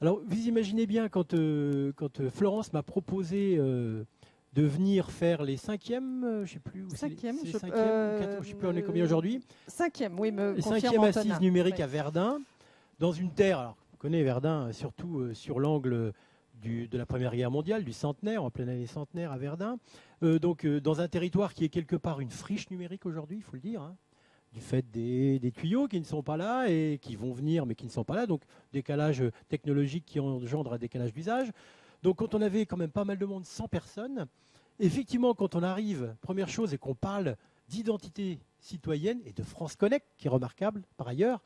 Alors vous imaginez bien quand, euh, quand euh, Florence m'a proposé euh, de venir faire les cinquièmes, euh, je sais plus, où Cinquième, les je- ou je sais plus on est combien aujourd'hui, Cinquième, oui, me les confirme cinquièmes Antonin. assises numériques Ouais. à Verdun, dans une terre, alors on connaît Verdun surtout sur l'angle de la Première Guerre mondiale, du centenaire, en pleine année centenaire à Verdun, Euh, donc euh, dans un territoire qui est quelque part une friche numérique aujourd'hui, il faut le dire, hein, du fait des, tuyaux qui ne sont pas là et qui vont venir mais qui ne sont pas là, donc décalage technologique qui engendre un décalage d'usage. Donc quand on avait quand même pas mal de monde, 100 personnes, effectivement quand on arrive, première chose est qu'on parle d'identité citoyenne et de France Connect, qui est remarquable par ailleurs,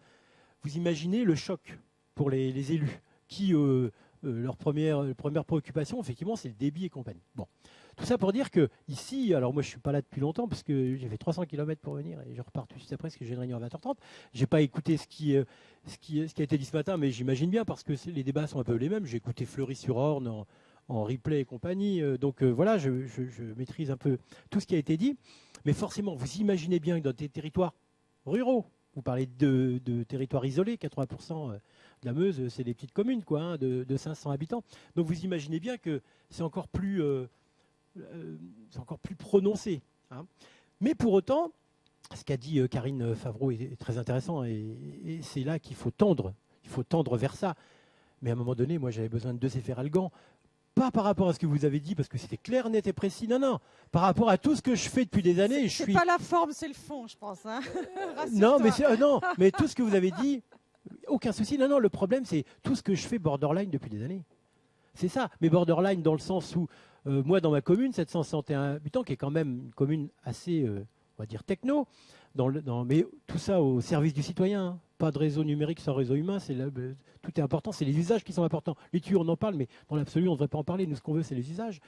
vous imaginez le choc pour les, élus qui, euh, euh, leur première, première préoccupation, effectivement, c'est le débit et compagnie. Bon. Tout ça pour dire que ici, alors moi je suis pas là depuis longtemps parce que j'ai fait 300 km pour venir et je repars tout de suite après parce que j'ai une réunion à 20h30. J'ai pas écouté ce qui, euh, ce, qui, ce qui a été dit ce matin, mais j'imagine bien parce que les débats sont un peu les mêmes. J'ai écouté Fleury-sur-Orne en, en replay et compagnie. euh, donc euh, voilà, je, je- maîtrise un peu tout ce qui a été dit. Mais forcément, vous imaginez bien que dans des territoires ruraux, vous parlez de, de territoires isolés, 80% de la Meuse, c'est des petites communes, quoi, hein, de, de 500 habitants. Donc vous imaginez bien que c'est encore plus, c'est encore plus prononcé. hein. Mais pour autant, ce qu'a dit euh, Karine Favreau est, très intéressant et, et c'est là qu'il faut tendre. Il faut tendre vers ça. Mais à un moment donné, moi, j'avais besoin de deux Algan. Pas par rapport à ce que vous avez dit, parce que c'était clair, net et précis. Non, non. Par rapport à tout ce que je fais depuis des années, je suis pas la forme, c'est le fond, je pense. hein. (laughs) non, mais euh, non, (laughs) mais tout ce que vous avez dit, aucun souci. Non, non, le problème, c'est tout ce que je fais borderline depuis des années. C'est ça. Mais borderline dans le sens où, euh, moi, dans ma commune, 761 habitants, qui est quand même une commune assez, euh, on va dire, techno, mais tout ça au service du citoyen. Pas de réseau numérique sans réseau humain. C'est tout est important. C'est les usages qui sont importants. Les tuyaux, on en parle, mais dans l'absolu, on ne devrait pas en parler. Nous, ce qu'on veut, c'est les usages.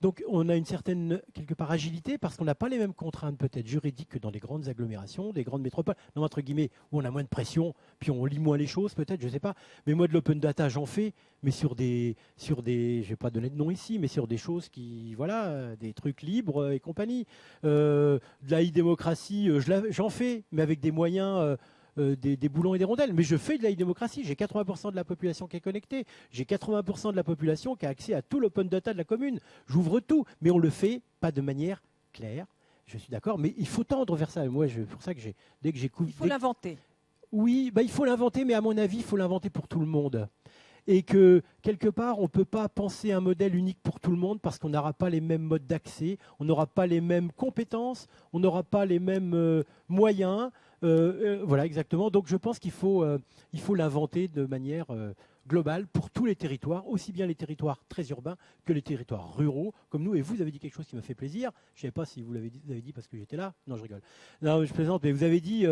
Donc, on a une certaine, quelque part, agilité parce qu'on n'a pas les mêmes contraintes, peut-être juridiques, que dans les grandes agglomérations, des grandes métropoles, entre guillemets, où on a moins de pression, puis on lit moins les choses, peut-être, je ne sais pas. Mais moi, de l'open data, j'en fais, mais sur des, sur des, je vais pas donner de nom ici, mais sur des choses qui, voilà, des trucs libres et compagnie. Euh, de la e-démocratie, euh, j'en fais, mais avec des moyens. Euh, euh, des, boulons et des rondelles. Mais je fais de la démocratie. J'ai 80% de la population qui est connectée. J'ai 80% de la population qui a accès à tout l'open data de la commune. J'ouvre tout. Mais on le fait pas de manière claire. Je suis d'accord. Mais il faut tendre vers ça. Moi, c'est pour ça que j'ai, dès que j'écoute. Il faut l'inventer. Oui, bah, il faut l'inventer, mais à mon avis, il faut l'inventer pour tout le monde et que quelque part, on ne peut pas penser un modèle unique pour tout le monde parce qu'on n'aura pas les mêmes modes d'accès, on n'aura pas les mêmes compétences, on n'aura pas les mêmes euh, moyens. Euh, euh, voilà, exactement. Donc je pense qu'il faut faut l'inventer de manière globale pour tous les territoires, aussi bien les territoires très urbains que les territoires ruraux, comme nous. Et vous avez dit quelque chose qui m'a fait plaisir. Je ne sais pas si vous l'avez dit parce que j'étais là. Non, je rigole. Non, je plaisante, mais vous avez dit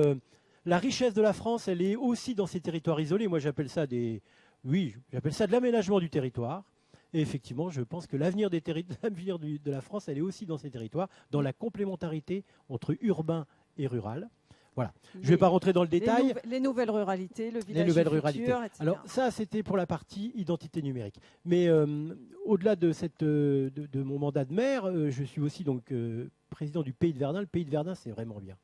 la richesse de la France, elle est aussi dans ces territoires isolés. Moi, j'appelle ça des, oui, j'appelle ça de l'aménagement du territoire. Et effectivement, je pense que l'avenir (laughs) de la France, elle est aussi dans ces territoires, dans la complémentarité entre urbain et rural. Voilà. je ne vais pas rentrer dans le détail. Les, nouvelles ruralités, le village les nouvelles ruralités. Alors ça, c'était pour la partie identité numérique. Mais euh, au-delà de, euh, de, mon mandat de maire, euh, je suis aussi donc président du Pays de Verdun. Le Pays de Verdun, c'est vraiment bien.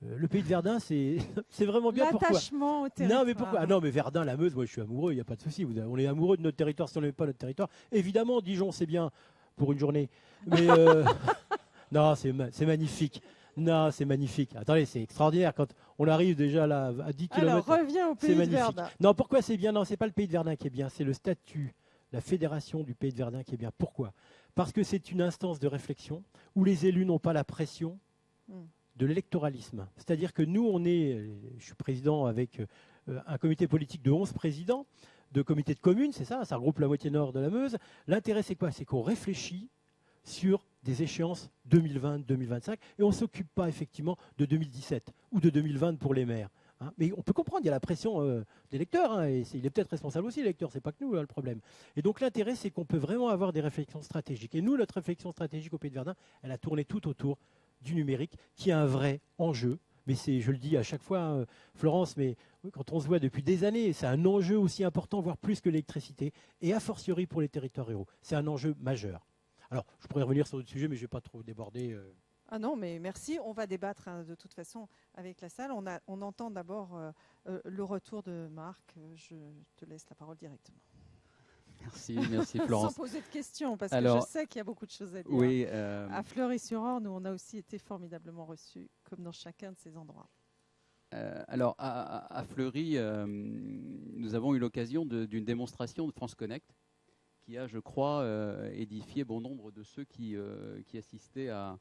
Le pays de Verdun, c'est (laughs) vraiment bien. L'attachement au territoire. Non, mais pourquoi? Ah Non, mais Verdun, la Meuse, moi je suis amoureux, il n'y a pas de souci. On est amoureux de notre territoire si on n'aime pas notre territoire. Évidemment, Dijon, c'est bien pour une journée. Mais euh, (laughs) non, c'est magnifique. Non, c'est magnifique. Attendez, c'est extraordinaire quand on arrive déjà là à 10 km. Alors, reviens au pays de Verdun. Non, pourquoi c'est bien? Non, c'est pas le pays de Verdun qui est bien, c'est le statut, la fédération du pays de Verdun qui est bien. Pourquoi? Parce que c'est une instance de réflexion où les élus n'ont pas la pression. Hmm de l'électoralisme. C'est-à-dire que nous, on est, je suis président avec euh, un comité politique de 11 présidents, de comités de communes, c'est ça, ça regroupe la moitié nord de la Meuse. L'intérêt, c'est quoi? C'est qu'on réfléchit sur des échéances 2020-2025 et on ne s'occupe pas effectivement de 2017 ou de 2020 pour les maires. Hein. Mais on peut comprendre, il y a la pression euh, des lecteurs, hein, et il est peut-être responsable aussi, les lecteurs, c'est pas que nous hein, le problème. Et donc l'intérêt, c'est qu'on peut vraiment avoir des réflexions stratégiques. Et nous, notre réflexion stratégique au Pays de Verdun, elle a tourné tout autour du numérique, qui est un vrai enjeu. Mais c'est, je le dis à chaque fois, hein, Florence, mais quand on se voit depuis des années, c'est un enjeu aussi important, voire plus que l'électricité, et a fortiori pour les territoires ruraux. C'est un enjeu majeur. Alors, je pourrais revenir sur d'autres sujets, mais je ne vais pas trop déborder. Euh. Ah non, mais merci. On va débattre hein, de toute façon avec la salle. On, a, on entend d'abord euh, euh, le retour de Marc. Je te laisse la parole directement. Merci, merci Florence. (laughs) Sans poser de questions, parce que je sais qu'il y a beaucoup de choses à dire. Oui, euh, À Fleury-sur-Orne, nous, on a aussi été formidablement reçus, comme dans chacun de ces endroits. Euh, alors, à, Fleury, euh, nous avons eu l'occasion d'une démonstration de France Connect, qui a, je crois, édifié bon nombre de ceux qui, qui assistaient à,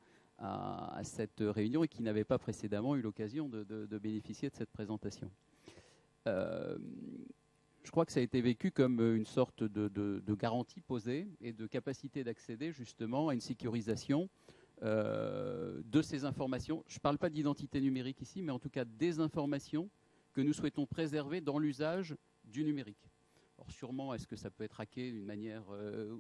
cette réunion et qui n'avaient pas précédemment eu l'occasion de, bénéficier de cette présentation je crois que ça a été vécu comme euh, une sorte de, garantie posée et de capacité d'accéder justement à une sécurisation euh, de ces informations. Je ne parle pas d'identité numérique ici, mais en tout cas des informations que nous souhaitons préserver dans l'usage du numérique. Alors sûrement, est-ce que ça peut être hacké d'une manière euh,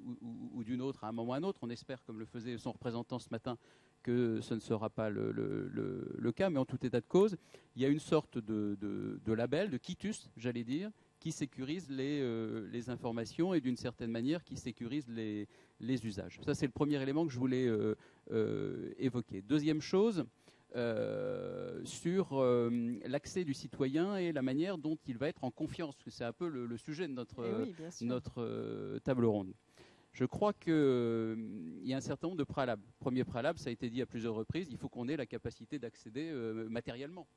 ou, d'une autre à un moment ou à un autre? On espère, comme le faisait son représentant ce matin, que ce ne sera pas le, cas, mais en tout état de cause, il y a une sorte de, label, de quitus, j'allais dire, qui sécurise les, euh, informations et d'une certaine manière qui sécurise les, usages. Ça, c'est le premier élément que je voulais euh, évoquer. Deuxième chose, sur l'accès du citoyen et la manière dont il va être en confiance, parce que c'est un peu le, sujet de notre, eh notre table ronde. Je crois qu'il y a un certain nombre de préalables. Premier préalable, ça a été dit à plusieurs reprises, il faut qu'on ait la capacité d'accéder matériellement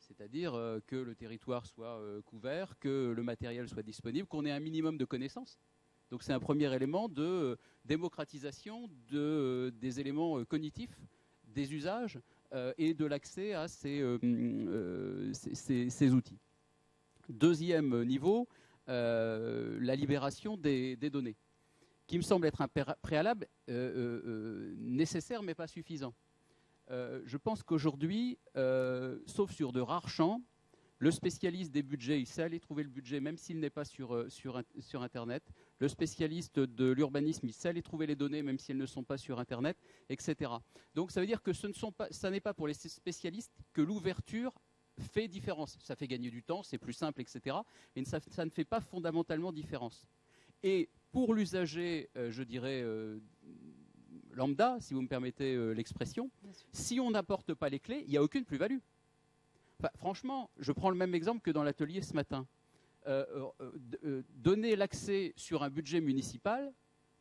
c'est-à-dire euh, que le territoire soit euh, couvert, que le matériel soit disponible, qu'on ait un minimum de connaissances. Donc c'est un premier élément de euh, démocratisation des éléments cognitifs, des usages et de l'accès à ces, outils. Deuxième niveau, la libération des, données, qui me semble être un préalable nécessaire mais pas suffisant. Euh, je pense qu'aujourd'hui, euh, sauf sur de rares champs, Le spécialiste des budgets, il sait aller trouver le budget même s'il n'est pas euh, sur Internet. Le spécialiste de l'urbanisme, il sait aller trouver les données même si elles ne sont pas sur Internet, etc. Donc ça veut dire que ce ne sont pas, ça n'est pas pour les spécialistes que l'ouverture fait différence. Ça fait gagner du temps, c'est plus simple, etc. Mais ça, ça, ne fait pas fondamentalement différence. Et pour l'usager, euh, je dirais, euh, lambda, si vous me permettez l'expression, si on n'apporte pas les clés, il n'y a aucune plus-value franchement, je prends le même exemple que dans l'atelier ce matin. Euh, euh, euh, donner l'accès sur un budget municipal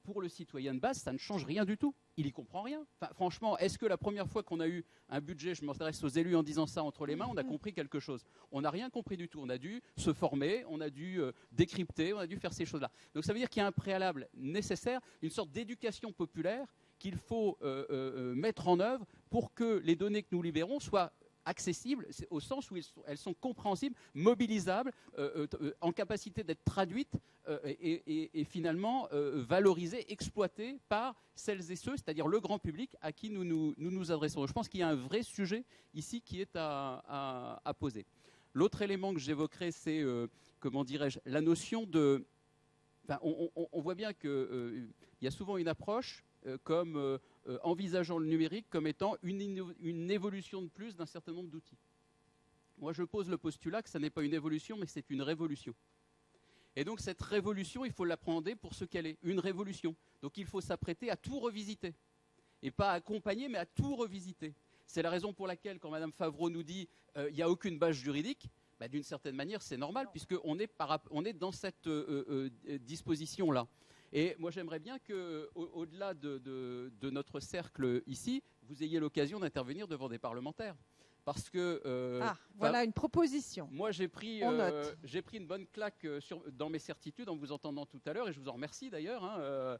pour le citoyen de base, ça ne change rien du tout. Il n'y comprend rien. franchement, est-ce que la première fois qu'on a eu un budget, je m'intéresse aux élus en disant ça entre les mains, on a compris quelque chose On n'a rien compris du tout. On a dû se former, on a dû décrypter, on a dû faire ces choses-là. Donc ça veut dire qu'il y a un préalable nécessaire, une sorte d'éducation populaire qu'il faut mettre en œuvre pour que les données que nous libérons soient accessibles, au sens où elles sont, compréhensibles, mobilisables, euh, euh, euh, en capacité d'être traduites et, finalement valorisées, exploitées par celles et ceux, c'est-à-dire le grand public à qui nous nous, adressons. Je pense qu'il y a un vrai sujet ici qui est à, poser. L'autre élément que j'évoquerai, c'est, comment dirais-je, la notion de... on, on, voit bien qu'il y a souvent une approche comme envisageant le numérique comme étant une, évolution de plus d'un certain nombre d'outils. Moi, je pose le postulat que ce n'est pas une évolution, mais c'est une révolution. Et donc, cette révolution, il faut l'apprendre pour ce qu'elle est, une révolution. Donc, il faut s'apprêter à tout revisiter. Et pas accompagner, mais à tout revisiter. C'est la raison pour laquelle, quand Mme Favreau nous dit euh, il n'y a aucune base juridique, bah, d'une certaine manière, c'est normal, puisqu'on est, on est dans cette euh, disposition-là. Et moi, j'aimerais bien que, au-delà de, notre cercle ici, vous ayez l'occasion d'intervenir devant des parlementaires. Parce que. Euh, ah, voilà une proposition. Moi, j'ai pris, euh, j'ai pris une bonne claque euh, sur, dans mes certitudes en vous entendant tout à l'heure, et je vous en remercie d'ailleurs. Hein,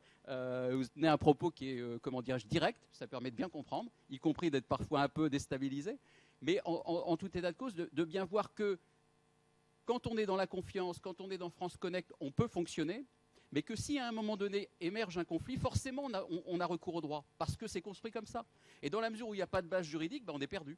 vous tenez un propos qui est, comment dirais-je, direct, ça permet de bien comprendre, y compris d'être parfois un peu déstabilisé. Mais en, tout état de cause, de, de bien voir que quand on est dans la confiance, quand on est dans France Connect, on peut fonctionner mais que si à un moment donné émerge un conflit, forcément on a, recours au droit, parce que c'est construit comme ça. Et dans la mesure où il n'y a pas de base juridique, ben, on est perdu.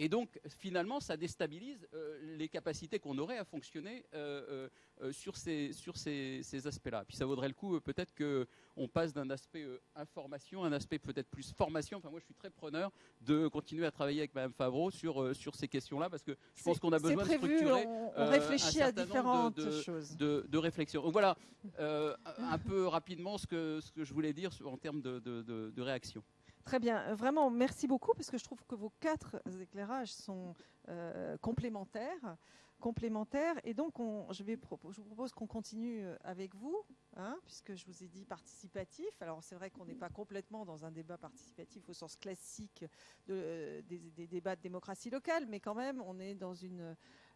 Et donc, finalement, ça déstabilise euh, les capacités qu'on aurait à fonctionner euh, euh, sur ces, sur ces, aspects-là. Puis ça vaudrait le coup, peut-être qu'on passe d'un aspect information à un aspect peut-être plus formation. Enfin, moi, je suis très preneur de continuer à travailler avec Mme Favreau sur, sur ces questions-là, parce que je pense qu'on a besoin de structurer on, réfléchit à différentes de, choses. De, de, réflexion. Donc voilà, un peu rapidement ce que, ce que je voulais dire en termes de réaction. Très bien. Euh, vraiment, merci beaucoup parce que je trouve que vos quatre éclairages sont euh, complémentaires. complémentaires. Et donc, je, vais, vous propose qu'on continue euh, avec vous, hein, puisque je vous ai dit participatif. Alors, c'est vrai qu'on n'est pas complètement dans un débat participatif au sens classique des, débats de démocratie locale, mais quand même, on est dans,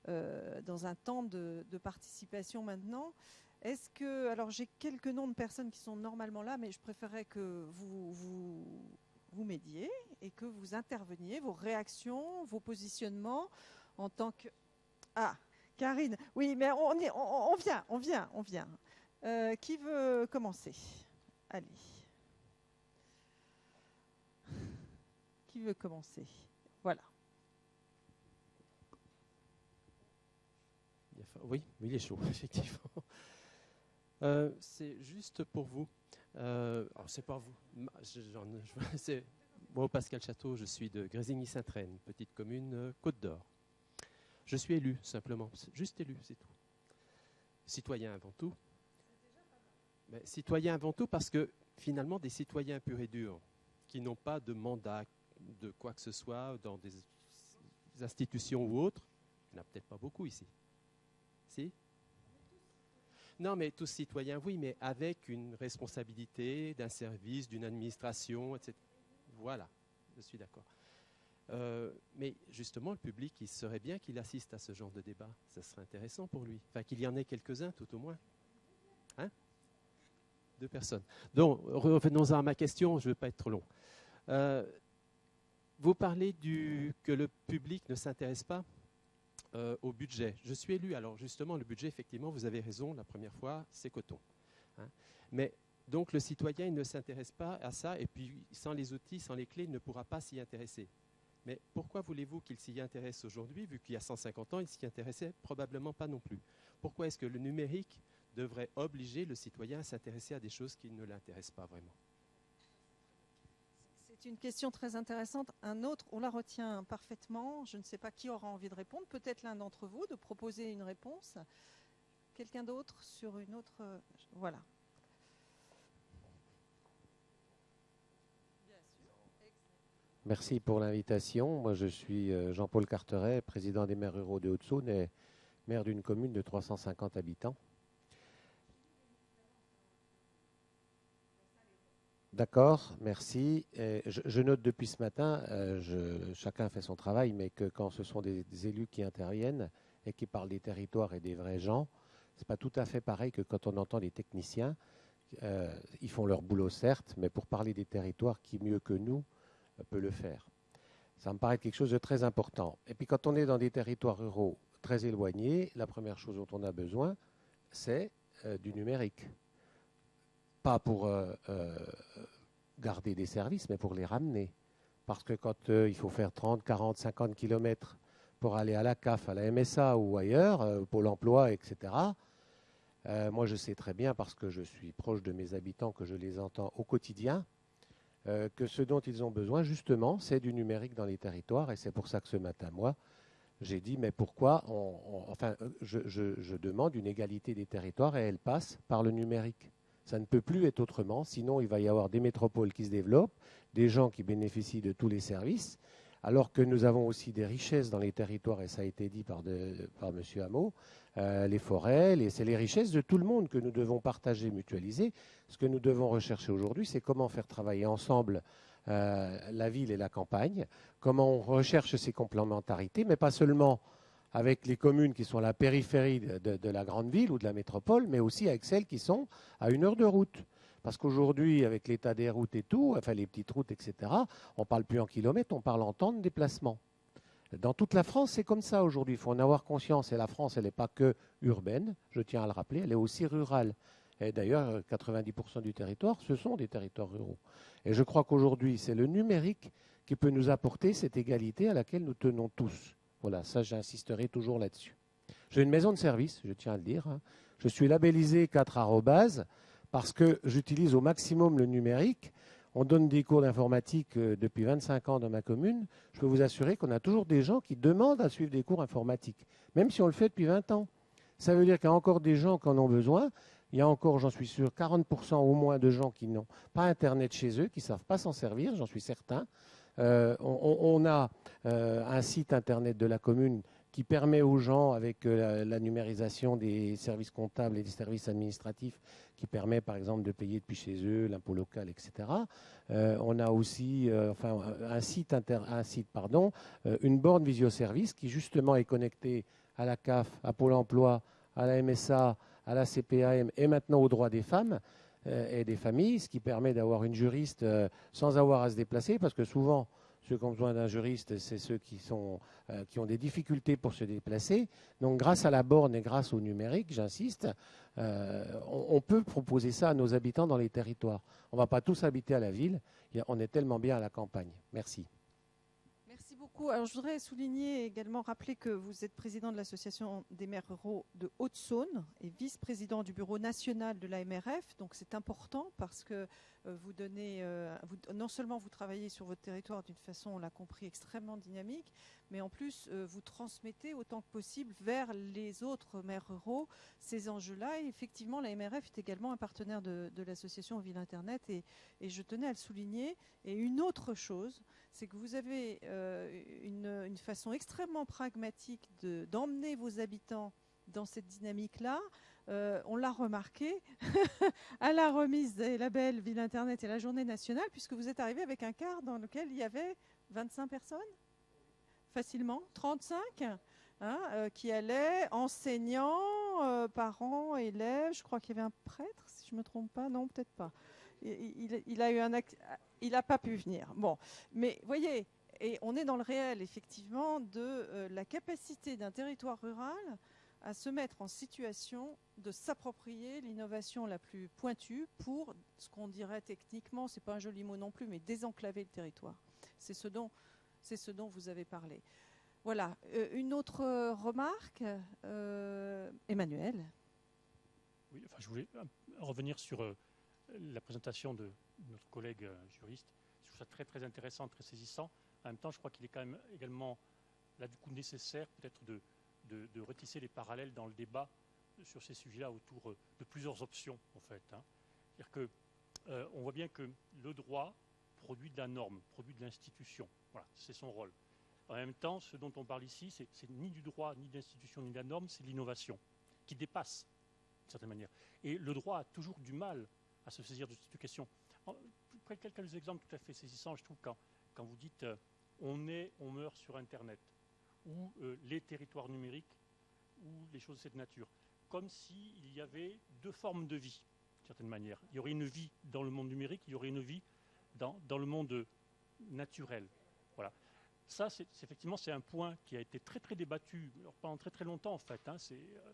un temps de, participation maintenant. Est-ce que, alors j'ai quelques noms de personnes qui sont normalement là, mais je préférerais que vous vous m'aidiez et que vous interveniez, vos réactions, vos positionnements en tant que... Ah, Karine, oui, mais on, on, vient, on vient, on vient. Euh, qui veut commencer? Allez. Qui veut commencer? Voilà. Oui, oui, il est chaud, (laughs) effectivement. Euh, c'est juste pour vous. Euh, c'est pas vous. (laughs) moi, Pascal Château, je suis de Grésigny-Saint-Traine, petite commune euh, Côte d'Or. Je suis élu, simplement. Juste élu, c'est tout. Citoyen avant tout. Mais citoyen avant tout parce que finalement, des citoyens purs et durs qui n'ont pas de mandat de quoi que ce soit dans des institutions ou autres, il n'y en a peut-être pas beaucoup ici. Si? Non, mais tous citoyens, oui, mais avec une responsabilité d'un service, d'une administration, etc. Voilà, je suis d'accord. Euh, mais justement, le public, il serait bien qu'il assiste à ce genre de débat. Ça serait intéressant pour lui. Enfin, qu'il y en ait quelques-uns, tout au moins. Hein? Deux personnes. Donc, revenons à ma question, je ne veux pas être trop long. Euh, vous parlez du, que le public ne s'intéresse pas euh, au budget. Je suis élu, alors justement, le budget, effectivement, vous avez raison, la première fois, c'est coton. Hein. Mais donc le citoyen il ne s'intéresse pas à ça, et puis sans les outils, sans les clés, il ne pourra pas s'y intéresser. Mais pourquoi voulez-vous qu'il s'y intéresse aujourd'hui, vu qu'il y a 150 ans, il s'y intéressait probablement pas non plus? Pourquoi est-ce que le numérique devrait obliger le citoyen à s'intéresser à des choses qui ne l'intéressent pas vraiment? C'est une question très intéressante. Un autre, on la retient parfaitement. Je ne sais pas qui aura envie de répondre. Peut-être l'un d'entre vous de proposer une réponse. Quelqu'un d'autre sur une autre. euh, Voilà. Merci pour l'invitation. Moi, je suis euh, Jean-Paul Carteret, président des maires ruraux de Haute-Saône et maire d'une commune de 350 habitants. D'accord, merci. Je, note depuis ce matin, euh, chacun fait son travail, mais que quand ce sont des, élus qui interviennent et qui parlent des territoires et des vrais gens, c'est pas tout à fait pareil que quand on entend des techniciens. Euh, ils font leur boulot certes, mais pour parler des territoires, qui mieux que nous euh, peut le faire. Ça me paraît quelque chose de très important. Et puis quand on est dans des territoires ruraux très éloignés, la première chose dont on a besoin, c'est du numérique. Pas pour euh, euh, garder des services, mais pour les ramener. Parce que quand euh, il faut faire 30, 40, 50 kilomètres pour aller à la CAF, à la MSA ou ailleurs, euh, Pôle emploi, etc., moi je sais très bien, parce que je suis proche de mes habitants, que je les entends au quotidien, que ce dont ils ont besoin, justement, c'est du numérique dans les territoires. Et c'est pour ça que ce matin, moi, j'ai dit, mais pourquoi on, Enfin, je- je demande une égalité des territoires et elle passe par le numérique. Ça ne peut plus être autrement, sinon il va y avoir des métropoles qui se développent, des gens qui bénéficient de tous les services, alors que nous avons aussi des richesses dans les territoires, et ça a été dit par, de- M. Hameau, euh, les forêts, c'est les richesses de tout le monde que nous devons partager, mutualiser. Ce que nous devons rechercher aujourd'hui, c'est comment faire travailler ensemble euh, la ville et la campagne, comment on recherche ces complémentarités, mais pas seulement avec les communes qui sont à la périphérie de, la grande ville ou de la métropole, mais aussi avec celles qui sont à une heure de route. Parce qu'aujourd'hui, avec l'état des routes et tout, enfin les petites routes, etc., on ne parle plus en kilomètres, on parle en temps de déplacement. Dans toute la France, c'est comme ça aujourd'hui. Il faut en avoir conscience. Et la France, elle n'est pas que urbaine, je tiens à le rappeler, elle est aussi rurale. Et d'ailleurs, 90% du territoire, ce sont des territoires ruraux. Et je crois qu'aujourd'hui, c'est le numérique qui peut nous apporter cette égalité à laquelle nous tenons tous. Voilà, ça, j'insisterai toujours là-dessus. J'ai une maison de service, je tiens à le dire. hein. Je suis labellisé 4 arrobase parce que j'utilise au maximum le numérique. On donne des cours d'informatique euh, depuis 25 ans dans ma commune. Je peux vous assurer qu'on a toujours des gens qui demandent à suivre des cours informatiques, même si on le fait depuis 20 ans. Ça veut dire qu'il y a encore des gens qui en ont besoin. Il y a encore, j'en suis sûr, 40% au moins de gens qui n'ont pas Internet chez eux, qui ne savent pas s'en servir, j'en suis certain. Euh, on, a euh, un site Internet de la commune qui permet aux gens, avec euh, la, numérisation des services comptables et des services administratifs, qui permet par exemple de payer depuis chez eux l'impôt local, etc. On a aussi un site, pardon, une borne visioservice qui justement est connectée à la CAF, à Pôle emploi, à la MSA, à la CPAM et maintenant aux droits des femmes et des familles, ce qui permet d'avoir une juriste euh, sans avoir à se déplacer, parce que souvent, ceux qui ont besoin d'un juriste, c'est ceux qui, sont, euh, qui ont des difficultés pour se déplacer. Donc grâce à la borne et grâce au numérique, j'insiste, euh, on, on peut proposer ça à nos habitants dans les territoires. On ne va pas tous habiter à la ville, on est tellement bien à la campagne. Merci. Alors, je voudrais souligner également, rappeler que vous êtes président de l'Association des maires ruraux de Haute-Saône et vice-président du bureau national de l'AMRF. Donc, c'est important parce que donnez, euh, vous- non seulement vous travaillez sur votre territoire d'une façon, on l'a compris, extrêmement dynamique, mais en plus, euh, vous transmettez autant que possible vers les autres maires ruraux ces enjeux-là. Et effectivement, l'AMRF est également un partenaire de, l'association Ville Internet et, je tenais à le souligner. Et une autre chose, c'est que vous avez euh, une, façon extrêmement pragmatique de- d'emmener vos habitants dans cette dynamique-là. Euh, on l'a remarqué (laughs) à la remise des labels Ville Internet et la journée nationale, puisque vous êtes arrivé avec un quart dans lequel il y avait 25 personnes, facilement, 35, hein, euh, qui allaient, enseignants, euh, parents, élèves, je crois qu'il y avait un prêtre, si je ne me trompe pas, non, peut-être pas. Il, a eu un il n'a pas pu venir. Bon, mais voyez, et on est dans le réel, effectivement, de la capacité d'un territoire rural à se mettre en situation de s'approprier l'innovation la plus pointue pour ce qu'on dirait techniquement, c'est pas un joli mot non plus, mais désenclaver le territoire. C'est ce dont c'est ce dont vous avez parlé. Voilà. Euh, une autre remarque, euh, Emmanuel. Oui, enfin, je voulais euh, revenir sur euh, la présentation de notre collègue euh, juriste. Je trouve ça très très intéressant, très saisissant. En même temps, je crois qu'il est quand même également là du coup nécessaire peut-être de, de, retisser les parallèles dans le débat sur ces sujets-là autour euh, de plusieurs options en fait. hein. C'est-à-dire que euh, on voit bien que le droit produit de la norme, produit de l'institution. Voilà, c'est son rôle. En même temps, ce dont on parle ici, c'est ni du droit, ni de l'institution, ni de la norme, c'est l'innovation qui dépasse d'une certaine manière. Et le droit a toujours du mal à se saisir de cette question. En- quelques exemples tout à fait saisissants, je trouve, quand, quand vous dites euh, on est, on meurt sur Internet, ou euh, les territoires numériques, ou les choses de cette nature. Comme s'il y avait deux formes de vie, d'une certaine manière. Il y aurait une vie dans le monde numérique, il y aurait une vie dans, dans le monde naturel. Voilà. Ça, c'est effectivement, c'est un point qui a été très très débattu pendant très très longtemps en fait. hein. C'est euh,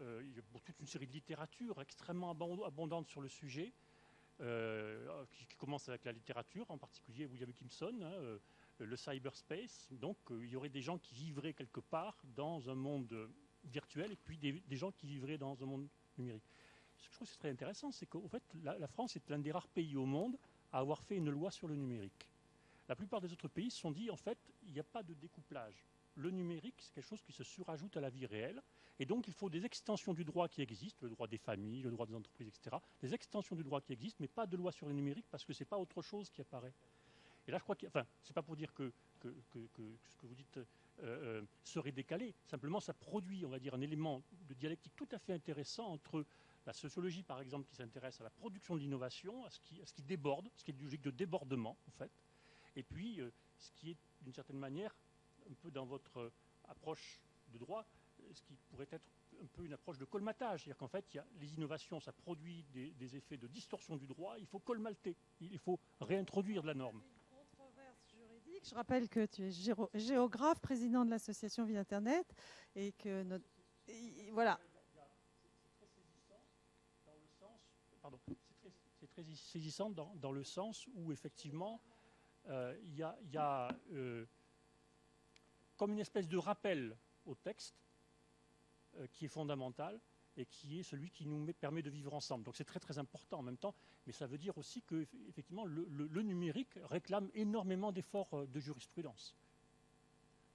euh, il y a toute une série de littérature extrêmement abond- abondante sur le sujet, euh, qui, qui commence avec la littérature, en particulier William Gibson, hein, le cyberspace. Donc, euh, il y aurait des gens qui vivraient quelque part dans un monde virtuel et puis des, gens qui vivraient dans un monde numérique. Ce que je trouve très intéressant, c'est qu'en fait, la, la France est l'un des rares pays au monde à avoir fait une loi sur le numérique. La plupart des autres pays se sont dit, en fait, il n'y a pas de découplage. Le numérique, c'est quelque chose qui se surajoute à la vie réelle. Et donc, il faut des extensions du droit qui existent, le droit des familles, le droit des entreprises, etc. Des extensions du droit qui existent, mais pas de loi sur le numérique parce que ce n'est pas autre chose qui apparaît. Et là, je crois que, enfin, c'est pas pour dire que, ce que vous dites euh, euh, serait décalé. Simplement, ça produit, on va dire, un élément de dialectique tout à fait intéressant entre la sociologie, par exemple, qui s'intéresse à la production de l'innovation, à ce qui, ce qui déborde, ce qui est une logique de débordement, en fait, et puis euh, ce qui est, d'une certaine manière, un peu dans votre approche de droit, ce qui pourrait être un peu une approche de colmatage. C'est-à-dire qu'en fait, il y a les innovations, ça produit des, des effets de distorsion du droit, il faut colmater, il faut réintroduire de la norme. Je rappelle que tu es géographe, président de l'association Vie Internet, et que voilà. C'est très, saisissant dans, le sens où effectivement euh, il y a, il y a, euh, comme une espèce de rappel au texte euh, qui est fondamental et qui est celui qui nous met- permet de vivre ensemble. Donc c'est très très important en même temps, mais ça veut dire aussi que eff- effectivement le, numérique réclame énormément d'efforts euh, de jurisprudence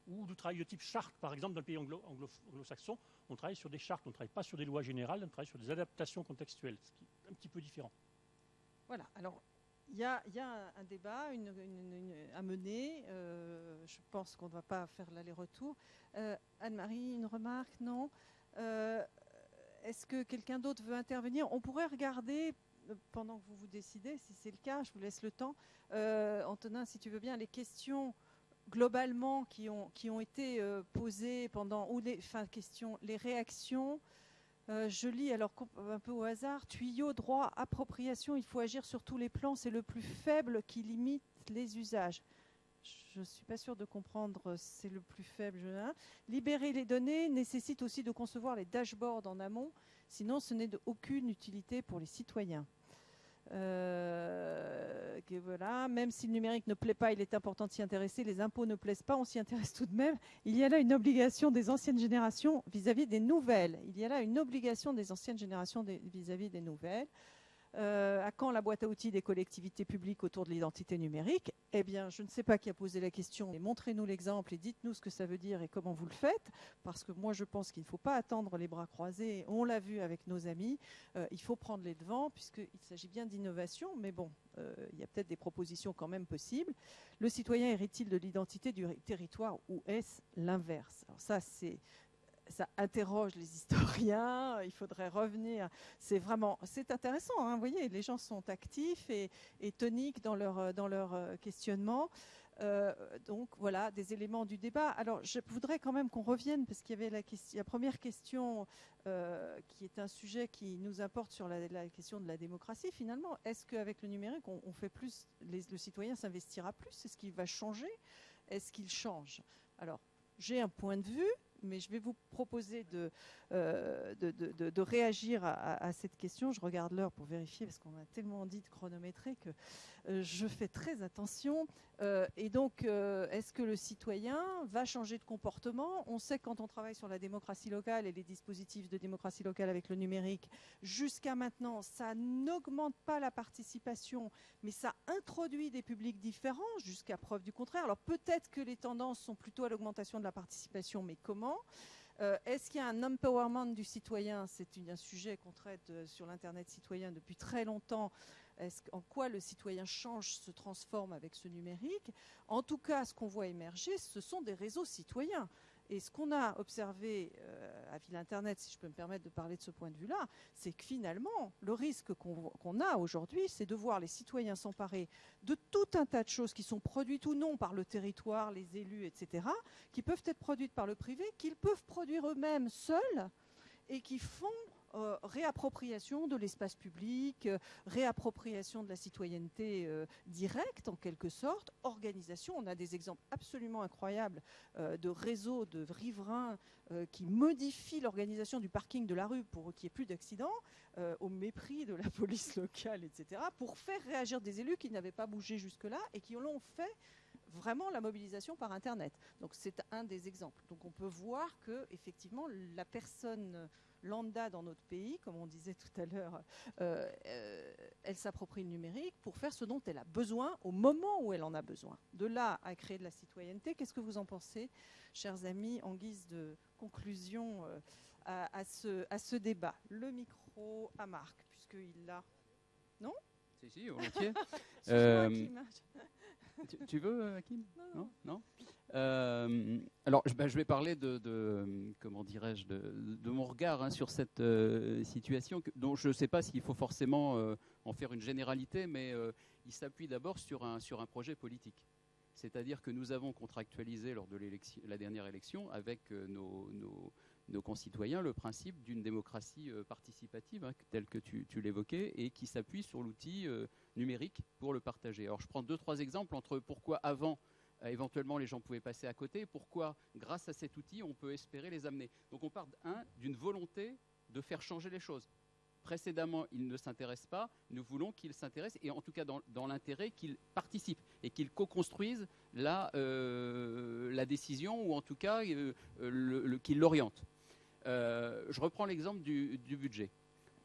ou du travail de type charte, par exemple, dans le pays anglo- anglo- anglo-saxon, on travaille sur des chartes, on ne travaille pas sur des lois générales, on travaille sur des adaptations contextuelles, ce qui est un petit peu différent. Voilà. Alors, il y a, un- débat à mener. euh, je pense qu'on ne va pas faire l'aller-retour. Euh, Anne-Marie, une remarque? Non? Est-ce que quelqu'un d'autre veut intervenir? On pourrait regarder, euh, pendant que vous vous décidez, si c'est le cas, je vous laisse le temps. Euh, Antonin, si tu veux bien, les questions globalement qui ont, été euh, posées pendant, ou les, enfin, questions, les réactions. Je lis alors un peu au hasard, tuyau, droit, appropriation, il faut agir sur tous les plans, c'est le plus faible qui limite les usages. Je ne suis pas sûre de comprendre, c'est le plus faible. hein. Libérer les données nécessite aussi de concevoir les dashboards en amont, sinon ce n'est d'aucune utilité pour les citoyens. Euh, même si le numérique ne plaît pas, il est important de s'y intéresser. Les impôts ne plaisent pas, on s'y intéresse tout de même. Il y a là une obligation des anciennes générations vis-à-vis des nouvelles. Il y a là une obligation des anciennes générations vis-à-vis des nouvelles. Euh, à quand la boîte à outils des collectivités publiques autour de l'identité numérique? Eh bien, je ne sais pas qui a posé la question. Mais montrez-nous l'exemple et dites-nous ce que ça veut dire et comment vous le faites. Parce que moi, je pense qu'il ne faut pas attendre les bras croisés. On l'a vu avec nos amis. Euh, il faut prendre les devants puisqu'il s'agit bien d'innovation. Mais bon, euh, il y a peut-être des propositions quand même possibles. Le citoyen hérite-t-il de l'identité du ri- territoire ou est-ce l'inverse? Alors ça, c'est ça interroge les historiens. Il faudrait revenir. C'est vraiment, c'est intéressant. hein, vous voyez, les gens sont actifs et, toniques dans leur euh, dans leur euh, questionnement. Euh, donc voilà des éléments du débat. Alors je voudrais quand même qu'on revienne parce qu'il y avait la, première question euh, qui est un sujet qui nous importe sur la, question de la démocratie finalement. Est-ce qu'avec le numérique on, fait plus, le citoyen s'investira plus? Est-ce qu'il va changer? Est-ce qu'il change? Alors j'ai un point de vue, mais je vais vous proposer de, euh, réagir à, cette question. Je regarde l'heure pour vérifier, parce qu'on m'a tellement dit de chronométrer que euh, je fais très attention. Euh, et donc, est-ce que le citoyen va changer de comportement? On sait que quand on travaille sur la démocratie locale et les dispositifs de démocratie locale avec le numérique, jusqu'à maintenant, ça n'augmente pas la participation, mais ça introduit des publics différents, jusqu'à preuve du contraire. Alors peut-être que les tendances sont plutôt à l'augmentation de la participation, mais comment? Euh, Est-ce qu'il y a un empowerment du citoyen? C'est un sujet qu'on traite euh, sur l'Internet citoyen depuis très longtemps. En quoi le citoyen change, se transforme avec ce numérique? En tout cas, ce qu'on voit émerger, ce sont des réseaux citoyens. Et ce qu'on a observé euh, à Ville Internet, si je peux me permettre de parler de ce point de vue-là, c'est que finalement, le risque qu'on a aujourd'hui, c'est de voir les citoyens s'emparer de tout un tas de choses qui sont produites ou non par le territoire, les élus, etc., qui peuvent être produites par le privé, qu'ils peuvent produire eux-mêmes seuls et qui font euh, réappropriation de l'espace public, euh, réappropriation de la citoyenneté euh, directe en quelque sorte, organisation. On a des exemples absolument incroyables de réseaux de riverains qui modifient l'organisation du parking de la rue pour qu'il n'y ait plus d'accidents, au mépris de la (laughs) police locale, etc., pour faire réagir des élus qui n'avaient pas bougé jusque-là et qui l'ont fait vraiment la mobilisation par Internet. Donc c'est un des exemples. Donc on peut voir que effectivement la personne lambda dans notre pays, comme on disait tout à l'heure, euh, euh, elle s'approprie le numérique pour faire ce dont elle a besoin au moment où elle en a besoin. De là à créer de la citoyenneté, qu'est-ce que vous en pensez, chers amis, en guise de conclusion euh, à, à ce, à ce débat? Le micro à Marc, puisqu'il l'a. Non? Si, si, volontiers. (laughs) Euh. Tu, tu veux, euh, Hakim? Non, Non, non? Euh, Alors, je, bah, je vais parler de, de- comment dirais-je, de, de mon regard hein, sur cette euh, situation, que- dont je ne sais pas s'il faut forcément en faire une généralité, mais il s'appuie d'abord sur un, sur un projet politique. C'est-à-dire que nous avons contractualisé lors de la dernière élection avec nos, nos- nos concitoyens le principe d'une démocratie euh, participative, hein, telle que tu, l'évoquais, et qui s'appuie sur l'outil euh, numérique pour le partager. Alors je prends deux, trois exemples entre pourquoi avant euh, éventuellement les gens pouvaient passer à côté, pourquoi grâce à cet outil on peut espérer les amener. Donc on part un d'une volonté de faire changer les choses. Précédemment, ils ne s'intéressent pas, nous voulons qu'ils s'intéressent, et en tout cas dans, l'intérêt qu'ils participent et qu'ils co-construisent la, décision, ou en tout cas qu'ils l'orientent. Euh, je reprends l'exemple du, du budget.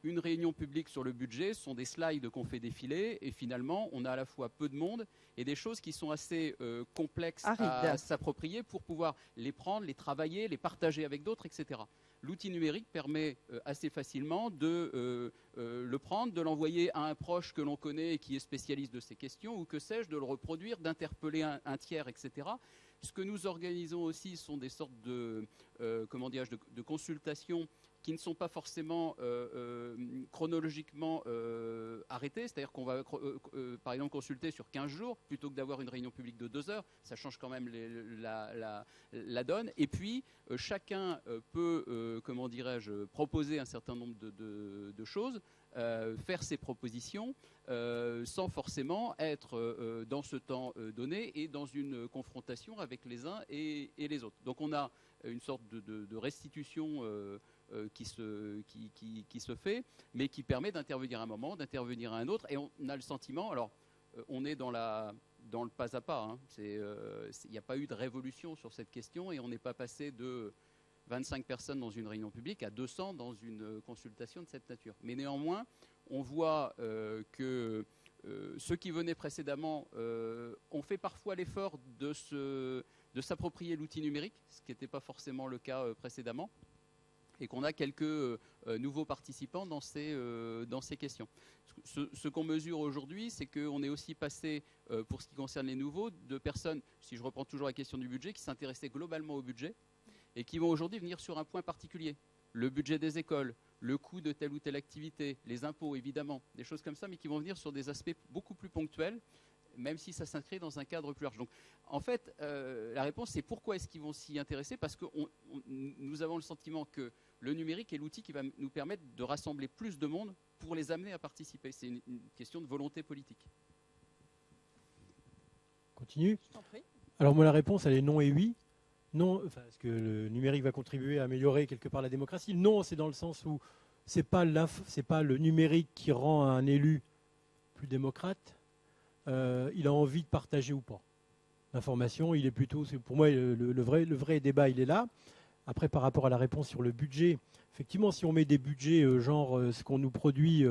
Une réunion publique sur le budget ce sont des slides qu'on fait défiler et finalement on a à la fois peu de monde et des choses qui sont assez euh, complexes à s'approprier pour pouvoir les prendre, les travailler, les partager avec d'autres, etc. L'outil numérique permet euh, assez facilement de le prendre, de l'envoyer à un proche que l'on connaît et qui est spécialiste de ces questions, ou que sais-je, de le reproduire, d'interpeller un, un tiers, etc. Ce que nous organisons aussi sont des sortes de, euh, comment de, de consultations qui ne sont pas forcément euh, euh, chronologiquement arrêtées, c'est-à-dire qu'on va par exemple consulter sur 15 jours plutôt que d'avoir une réunion publique de 2 heures, ça change quand même la, donne. Et puis chacun peut, comment dirais-je, proposer un certain nombre de choses, euh, faire ses propositions euh, sans forcément être euh, dans ce temps donné et dans une confrontation avec les uns et, les autres. Donc on a une sorte de, restitution qui, se, fait, mais qui permet d'intervenir à un moment, d'intervenir à un autre, et on a le sentiment, alors on est dans, le pas à pas, hein. Il n'y a pas eu de révolution sur cette question, et on n'est pas passé de 25 personnes dans une réunion publique à 200 dans une euh, consultation de cette nature. Mais néanmoins, on voit euh, que euh, ceux qui venaient précédemment ont fait parfois l'effort de, s'approprier l'outil numérique, ce qui n'était pas forcément le cas précédemment, et qu'on a quelques nouveaux participants dans ces, questions. Ce, ce qu'on mesure aujourd'hui, c'est qu'on est aussi passé, pour ce qui concerne les nouveaux, de personnes, si je reprends toujours la question du budget, qui s'intéressaient globalement au budget, et qui vont aujourd'hui venir sur un point particulier. Le budget des écoles, le coût de telle ou telle activité, les impôts évidemment, des choses comme ça, mais qui vont venir sur des aspects beaucoup plus ponctuels, même si ça s'inscrit dans un cadre plus large. Donc en fait, euh, la réponse c'est pourquoi est-ce qu'ils vont s'y intéresser? Parce que on- on- nous avons le sentiment que le numérique est l'outil qui va nous permettre de rassembler plus de monde pour les amener à participer. C'est une, une question de volonté politique. Continue. Je t'en prie. Alors moi la réponse elle est non et oui. Non, enfin, est-ce que le numérique va contribuer à améliorer quelque part la démocratie? Non, c'est dans le sens où c'est pas pas le numérique qui rend un élu plus démocrate. Euh, il a envie de partager ou pas l'information. Il est plutôt, pour moi, le, vrai, le vrai débat, il est là. Après, par rapport à la réponse sur le budget, effectivement, si on met des budgets euh, genre euh, ce qu'on nous produit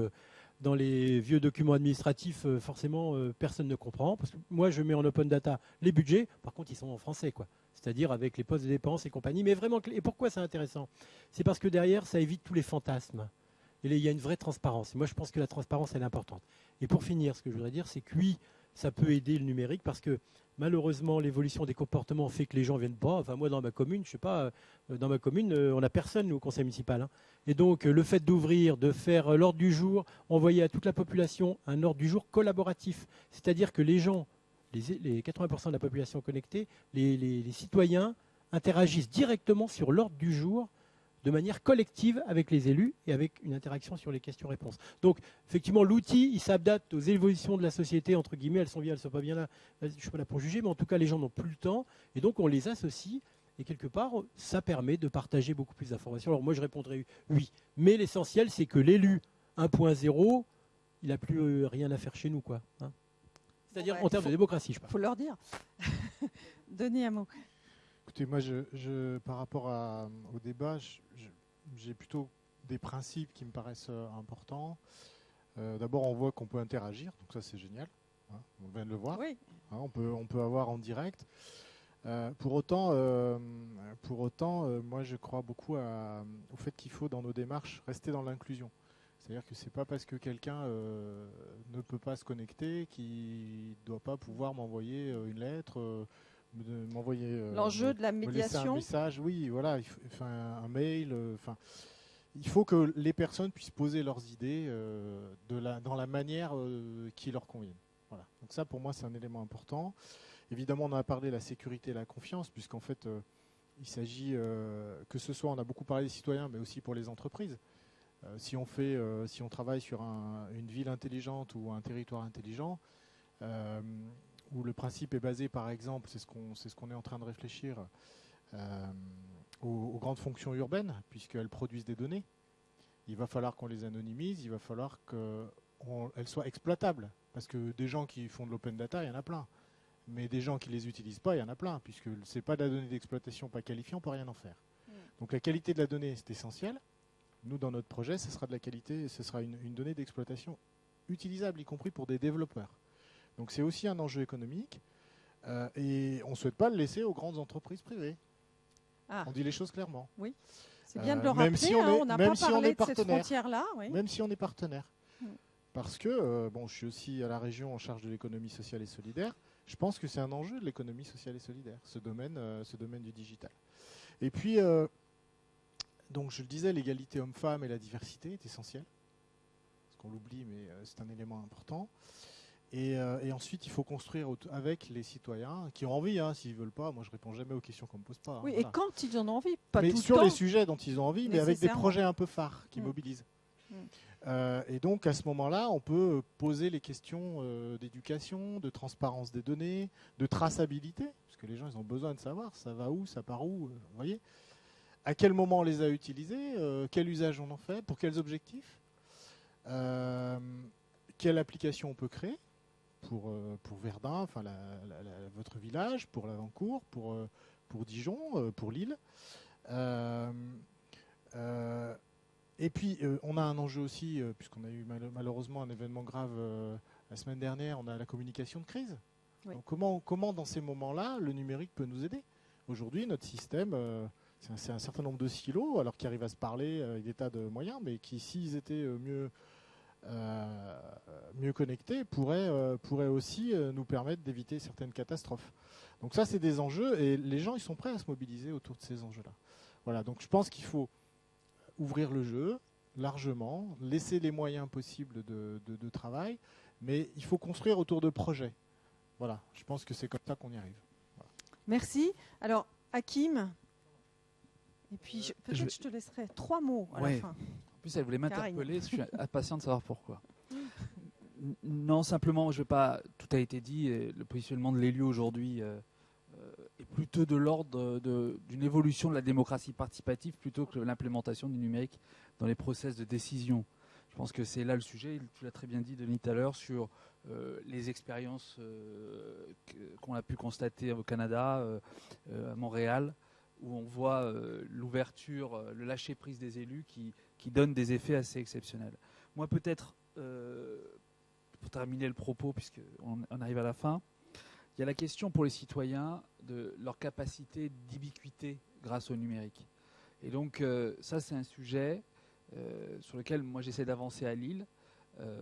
dans les vieux documents administratifs, forcément, personne ne comprend. Parce que moi, je mets en open data les budgets, par contre, ils sont en français, quoi. C'est-à-dire avec les postes de dépenses et compagnie. Mais vraiment, et pourquoi c'est intéressant? C'est parce que derrière, ça évite tous les fantasmes. Et il y a une vraie transparence. moi, je pense que la transparence, elle est importante. Et pour finir, ce que je voudrais dire, c'est que oui, ça peut aider le numérique parce que malheureusement, l'évolution des comportements fait que les gens viennent pas. Enfin, moi, dans ma commune, je sais pas, euh, dans ma commune, euh, on n'a personne, au conseil municipal. Hein. Et donc, euh, le fait d'ouvrir, de faire l'ordre du jour, envoyer à toute la population un ordre du jour collaboratif. C'est-à-dire que les gens, les, 80% de la population connectée, les citoyens interagissent directement sur l'ordre du jour de manière collective avec les élus et avec une interaction sur les questions-réponses. Donc, effectivement, l'outil, il s'adapte aux évolutions de la société, entre guillemets, elles sont bien, elles ne sont pas bien là, je ne suis pas là pour juger, mais en tout cas, les gens n'ont plus le temps, et donc on les associe, et quelque part, ça permet de partager beaucoup plus d'informations. Alors moi, je répondrai oui, mais l'essentiel, c'est que l'élu 1.0, il n'a plus euh, rien à faire chez nous, quoi. Hein. C'est-à-dire en termes de démocratie, je parle. Il faut leur dire. (laughs) Denis un mot. Écoutez, moi, je, par rapport au débat, j'ai plutôt des principes qui me paraissent euh, importants. Euh, d'abord, on voit qu'on peut interagir, donc ça c'est génial. Hein, on vient de le voir. Oui. Hein, on, peut, on peut avoir en direct. Euh, pour autant, pour autant moi je crois beaucoup au fait qu'il faut dans nos démarches rester dans l'inclusion. C'est-à-dire que c'est pas parce que quelqu'un ne peut pas se connecter qu'il ne doit pas pouvoir m'envoyer une lettre m'envoyer euh, l'enjeu de la médiation un message. Oui voilà enfin un mail euh, enfin il faut que les personnes puissent poser leurs idées euh, de la, dans la manière qui leur convient voilà. Donc ça pour moi c'est un élément important. Évidemment on a parlé de la sécurité et la confiance puisqu'en fait il s'agit que ce soit on a beaucoup parlé des citoyens mais aussi pour les entreprises si on fait si on travaille sur une ville intelligente ou un territoire intelligent où le principe est basé, par exemple, c'est ce qu'on ce est en train de réfléchir, euh, aux, grandes fonctions urbaines, puisqu'elles produisent des données. Il va falloir qu'on les anonymise, il va falloir qu'elles soient exploitables. Parce que des gens qui font de l'open data, il y en a plein. Mais des gens qui ne les utilisent pas, il y en a plein, puisque ce n'est pas de la donnée d'exploitation pas qualifiée, on ne peut rien en faire. Mm. Donc la qualité de la donnée, c'est essentiel. Nous, dans notre projet, ce sera de la qualité, ce sera une donnée d'exploitation utilisable, y compris pour des développeurs. Donc c'est aussi un enjeu économique. Euh, et on ne souhaite pas le laisser aux grandes entreprises privées. Ah. On dit les choses clairement. Oui. C'est bien de le rappeler. Même si on hein, n'a pas parlé de cette frontière-là. Même si on est partenaire. Mm. Parce que, euh, bon, je suis aussi à la région en charge de l'économie sociale et solidaire. Je pense que c'est un enjeu de l'économie sociale et solidaire, ce domaine, euh, ce domaine du digital. Et puis, donc je le disais, l'égalité homme-femme et la diversité est essentielle. Parce qu'on l'oublie, mais c'est un élément important. Euh, et, ensuite, il faut construire avec les citoyens qui ont envie. Hein, S'ils veulent pas, moi je réponds jamais aux questions qu'on me pose pas. Hein, oui, et quand ils en ont envie, pas mais tout sur le temps. les sujets dont ils ont envie, mais avec des projets un peu phares qui mm. mobilisent. Mm. Euh, et donc à ce moment-là, on peut poser les questions euh, d'éducation, de transparence des données, de traçabilité, parce que les gens ils ont besoin de savoir ça va où, ça part où, vous voyez. À quel moment on les a utilisés, quel usage on en fait, pour quels objectifs, quelle application on peut créer pour, euh, pour Verdun, enfin votre village, pour l'Avancourt, pour, euh, pour Dijon, euh, pour Lille. et puis, on a un enjeu aussi, puisqu'on a eu malheureusement un événement grave la semaine dernière, on a la communication de crise. comment, comment, dans ces moments-là, le numérique peut nous aider? Aujourd'hui, notre système, c'est un, certain nombre de silos, alors qu'ils arrivent à se parler avec des tas de moyens, mais qui, s'ils étaient mieux euh, mieux connectés euh, pourrait aussi euh, nous permettre d'éviter certaines catastrophes. Donc ça, c'est des enjeux et les gens, ils sont prêts à se mobiliser autour de ces enjeux-là. Voilà, donc je pense qu'il faut ouvrir le jeu largement, laisser les moyens possibles de, de, travail, mais il faut construire autour de projets. Voilà, je pense que c'est comme ça qu'on y arrive. Merci. Alors, Hakim, et puis peut-être je, te laisserai trois mots à la fin elle voulait m'interpeller. Je suis (laughs) impatient de savoir pourquoi. Non, simplement, je vais pas. Tout a été dit. le positionnement de l'élu aujourd'hui euh, euh, est plutôt de l'ordre d'une évolution de la démocratie participative plutôt que l'implémentation du numérique dans les process de décision. Je pense que c'est là le sujet. Tu l'as très bien dit, Denis, tout à l'heure, sur euh, les expériences euh, qu'on a pu constater au Canada, euh, euh, à Montréal, où on voit euh, l'ouverture, euh, le lâcher-prise des élus qui, qui donne des effets assez exceptionnels. Moi, peut-être, euh, pour terminer le propos, puisqu'on on arrive à la fin, il y a la question pour les citoyens de leur capacité d'ubiquité grâce au numérique. Et donc, ça, c'est un sujet sur lequel moi j'essaie d'avancer à Lille,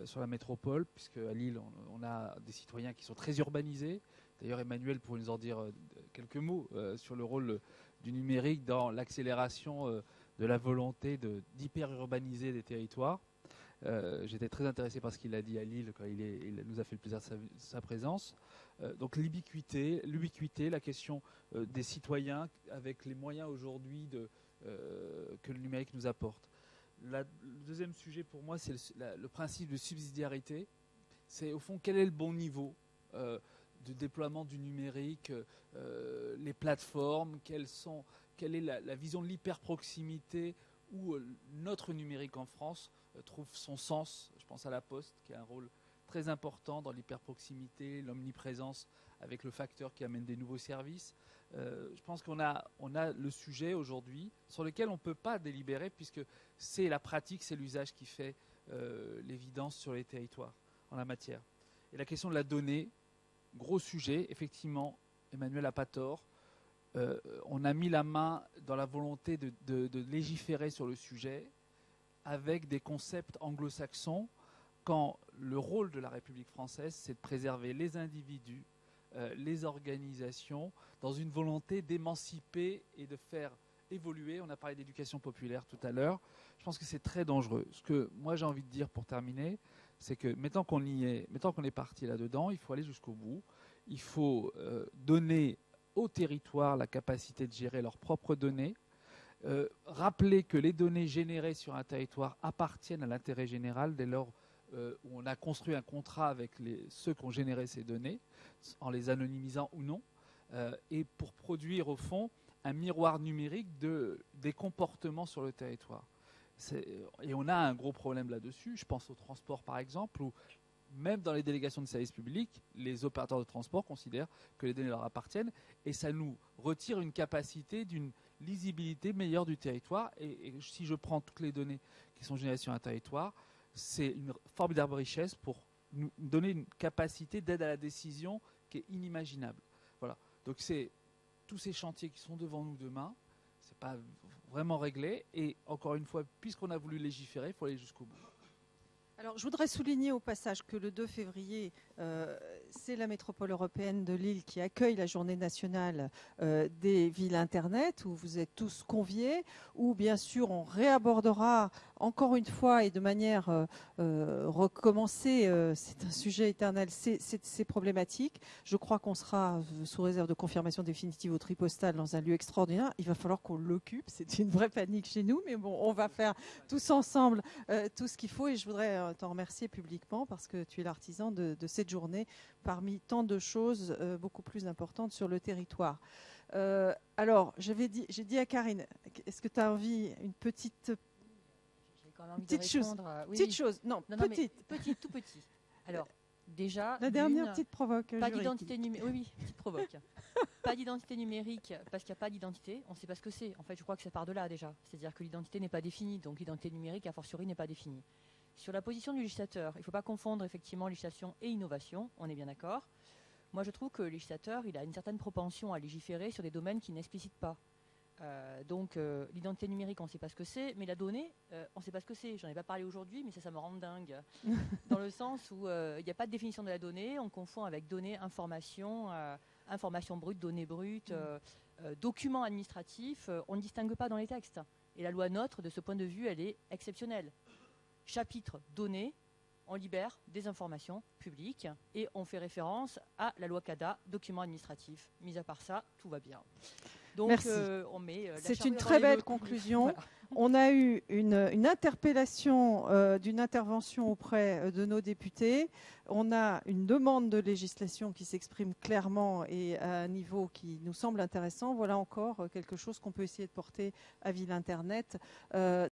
sur la métropole, puisque à Lille, on, a des citoyens qui sont très urbanisés. D'ailleurs, Emmanuel pourrait nous en dire quelques mots sur le rôle du numérique dans l'accélération euh, de la volonté d'hyper-urbaniser des territoires. Euh, J'étais très intéressé par ce qu'il a dit à Lille quand il, nous a fait le plaisir de sa, présence. Euh, donc l'ubiquité, l'ubiquité, la question des citoyens avec les moyens aujourd'hui que le numérique nous apporte. Le deuxième sujet pour moi, c'est le principe de subsidiarité. C'est au fond quel est le bon niveau de déploiement du numérique, euh, les plateformes, quelle est la, vision de l'hyper-proximité où euh, notre numérique en France euh, trouve son sens. Je pense à la Poste qui a un rôle très important dans l'hyperproximité, l'omniprésence avec le facteur qui amène des nouveaux services. Je pense qu'on a, le sujet aujourd'hui sur lequel on ne peut pas délibérer puisque c'est la pratique, c'est l'usage qui fait l'évidence sur les territoires en la matière. Et la question de la donnée, gros sujet, effectivement, Emmanuel n'a pas tort. Euh, on a mis la main dans la volonté de, légiférer sur le sujet avec des concepts anglo-saxons quand le rôle de la République française, c'est de préserver les individus, euh, les organisations, dans une volonté d'émanciper et de faire évoluer. On a parlé d'éducation populaire tout à l'heure. Je pense que c'est très dangereux. Ce que moi j'ai envie de dire pour terminer, c'est que maintenant qu'on est, parti là-dedans, il faut aller jusqu'au bout. Il faut euh, donner aux territoires la capacité de gérer leurs propres données. Euh, rappeler que les données générées sur un territoire appartiennent à l'intérêt général dès lors euh, où on a construit un contrat avec ceux qui ont généré ces données, en les anonymisant ou non, et pour produire au fond un miroir numérique de, des comportements sur le territoire. C'est- Et on a un gros problème là-dessus. Je pense au transport par exemple, où même dans les délégations de services publics, les opérateurs de transport considèrent que les données leur appartiennent et ça nous retire une capacité d'une lisibilité meilleure du territoire. Et, si je prends toutes les données qui sont générées sur un territoire, c'est une formidable richesse pour nous donner une capacité d'aide à la décision qui est inimaginable. Voilà. Donc c'est tous ces chantiers qui sont devant nous demain. C'est pas vraiment réglé. Et encore une fois, puisqu'on a voulu légiférer, il faut aller jusqu'au bout. Alors, je voudrais souligner au passage que le 2 février, euh, c'est la métropole européenne de Lille qui accueille la journée nationale euh, des villes Internet, où vous êtes tous conviés, où bien sûr on réabordera encore une fois et de manière euh, euh, recommencée, euh, c'est un sujet éternel, ces, ces- ces problématiques. Je crois qu'on sera, sous réserve de confirmation définitive au tripostal, dans un lieu extraordinaire. Il va falloir qu'on l'occupe, c'est une vraie panique chez nous, mais bon, on va faire tous ensemble tout ce qu'il faut et je voudrais t'en remercier publiquement parce que tu es l'artisan de, cette journée parmi tant de choses beaucoup plus importantes sur le territoire. Alors, j'avais dit, j'ai dit à Karine, est-ce que tu as envie une petite, J'ai quand même envie Petite de chose. répondre. euh, oui, petite oui. chose Non, Non, non, petite. tout petit. Alors, déjà. La dernière petite provoque. Pas d'identité numérique. Oui, oui, petite provoque. pas d'identité numérique parce qu'il n'y a pas d'identité. On ne sait pas ce que c'est. En fait, je crois que ça part de là déjà. C'est-à-dire que l'identité n'est pas définie. Donc l'identité numérique, a fortiori, n'est pas définie. Sur la position du législateur, il ne faut pas confondre effectivement législation et innovation. On est bien d'accord. Moi, je trouve que le législateur, il a une certaine propension à légiférer sur des domaines qui n'explicitent pas. Euh, donc euh, l'identité numérique, on ne sait pas ce que c'est, mais la donnée, euh, on ne sait pas ce que c'est. J'en ai pas parlé aujourd'hui, mais ça, ça me rend dingue. (laughs) dans le sens où il n'y a pas de définition de la donnée, on confond avec données, information, information brute, données brutes, euh, documents administratifs, on ne distingue pas dans les textes. Et la loi NOTRe, de ce point de vue, elle est exceptionnelle. Chapitre données, on libère des informations publiques et on fait référence à la loi CADA, documents administratifs. Mis à part ça, tout va bien. Donc, Merci. euh, on met, euh, C'est une très belle conclusion. Voilà. (laughs) On a eu une, une interpellation euh, d'une intervention auprès de nos députés. On a une demande de législation qui s'exprime clairement et à un niveau qui nous semble intéressant. Voilà encore quelque chose qu'on peut essayer de porter à Ville Internet. Euh,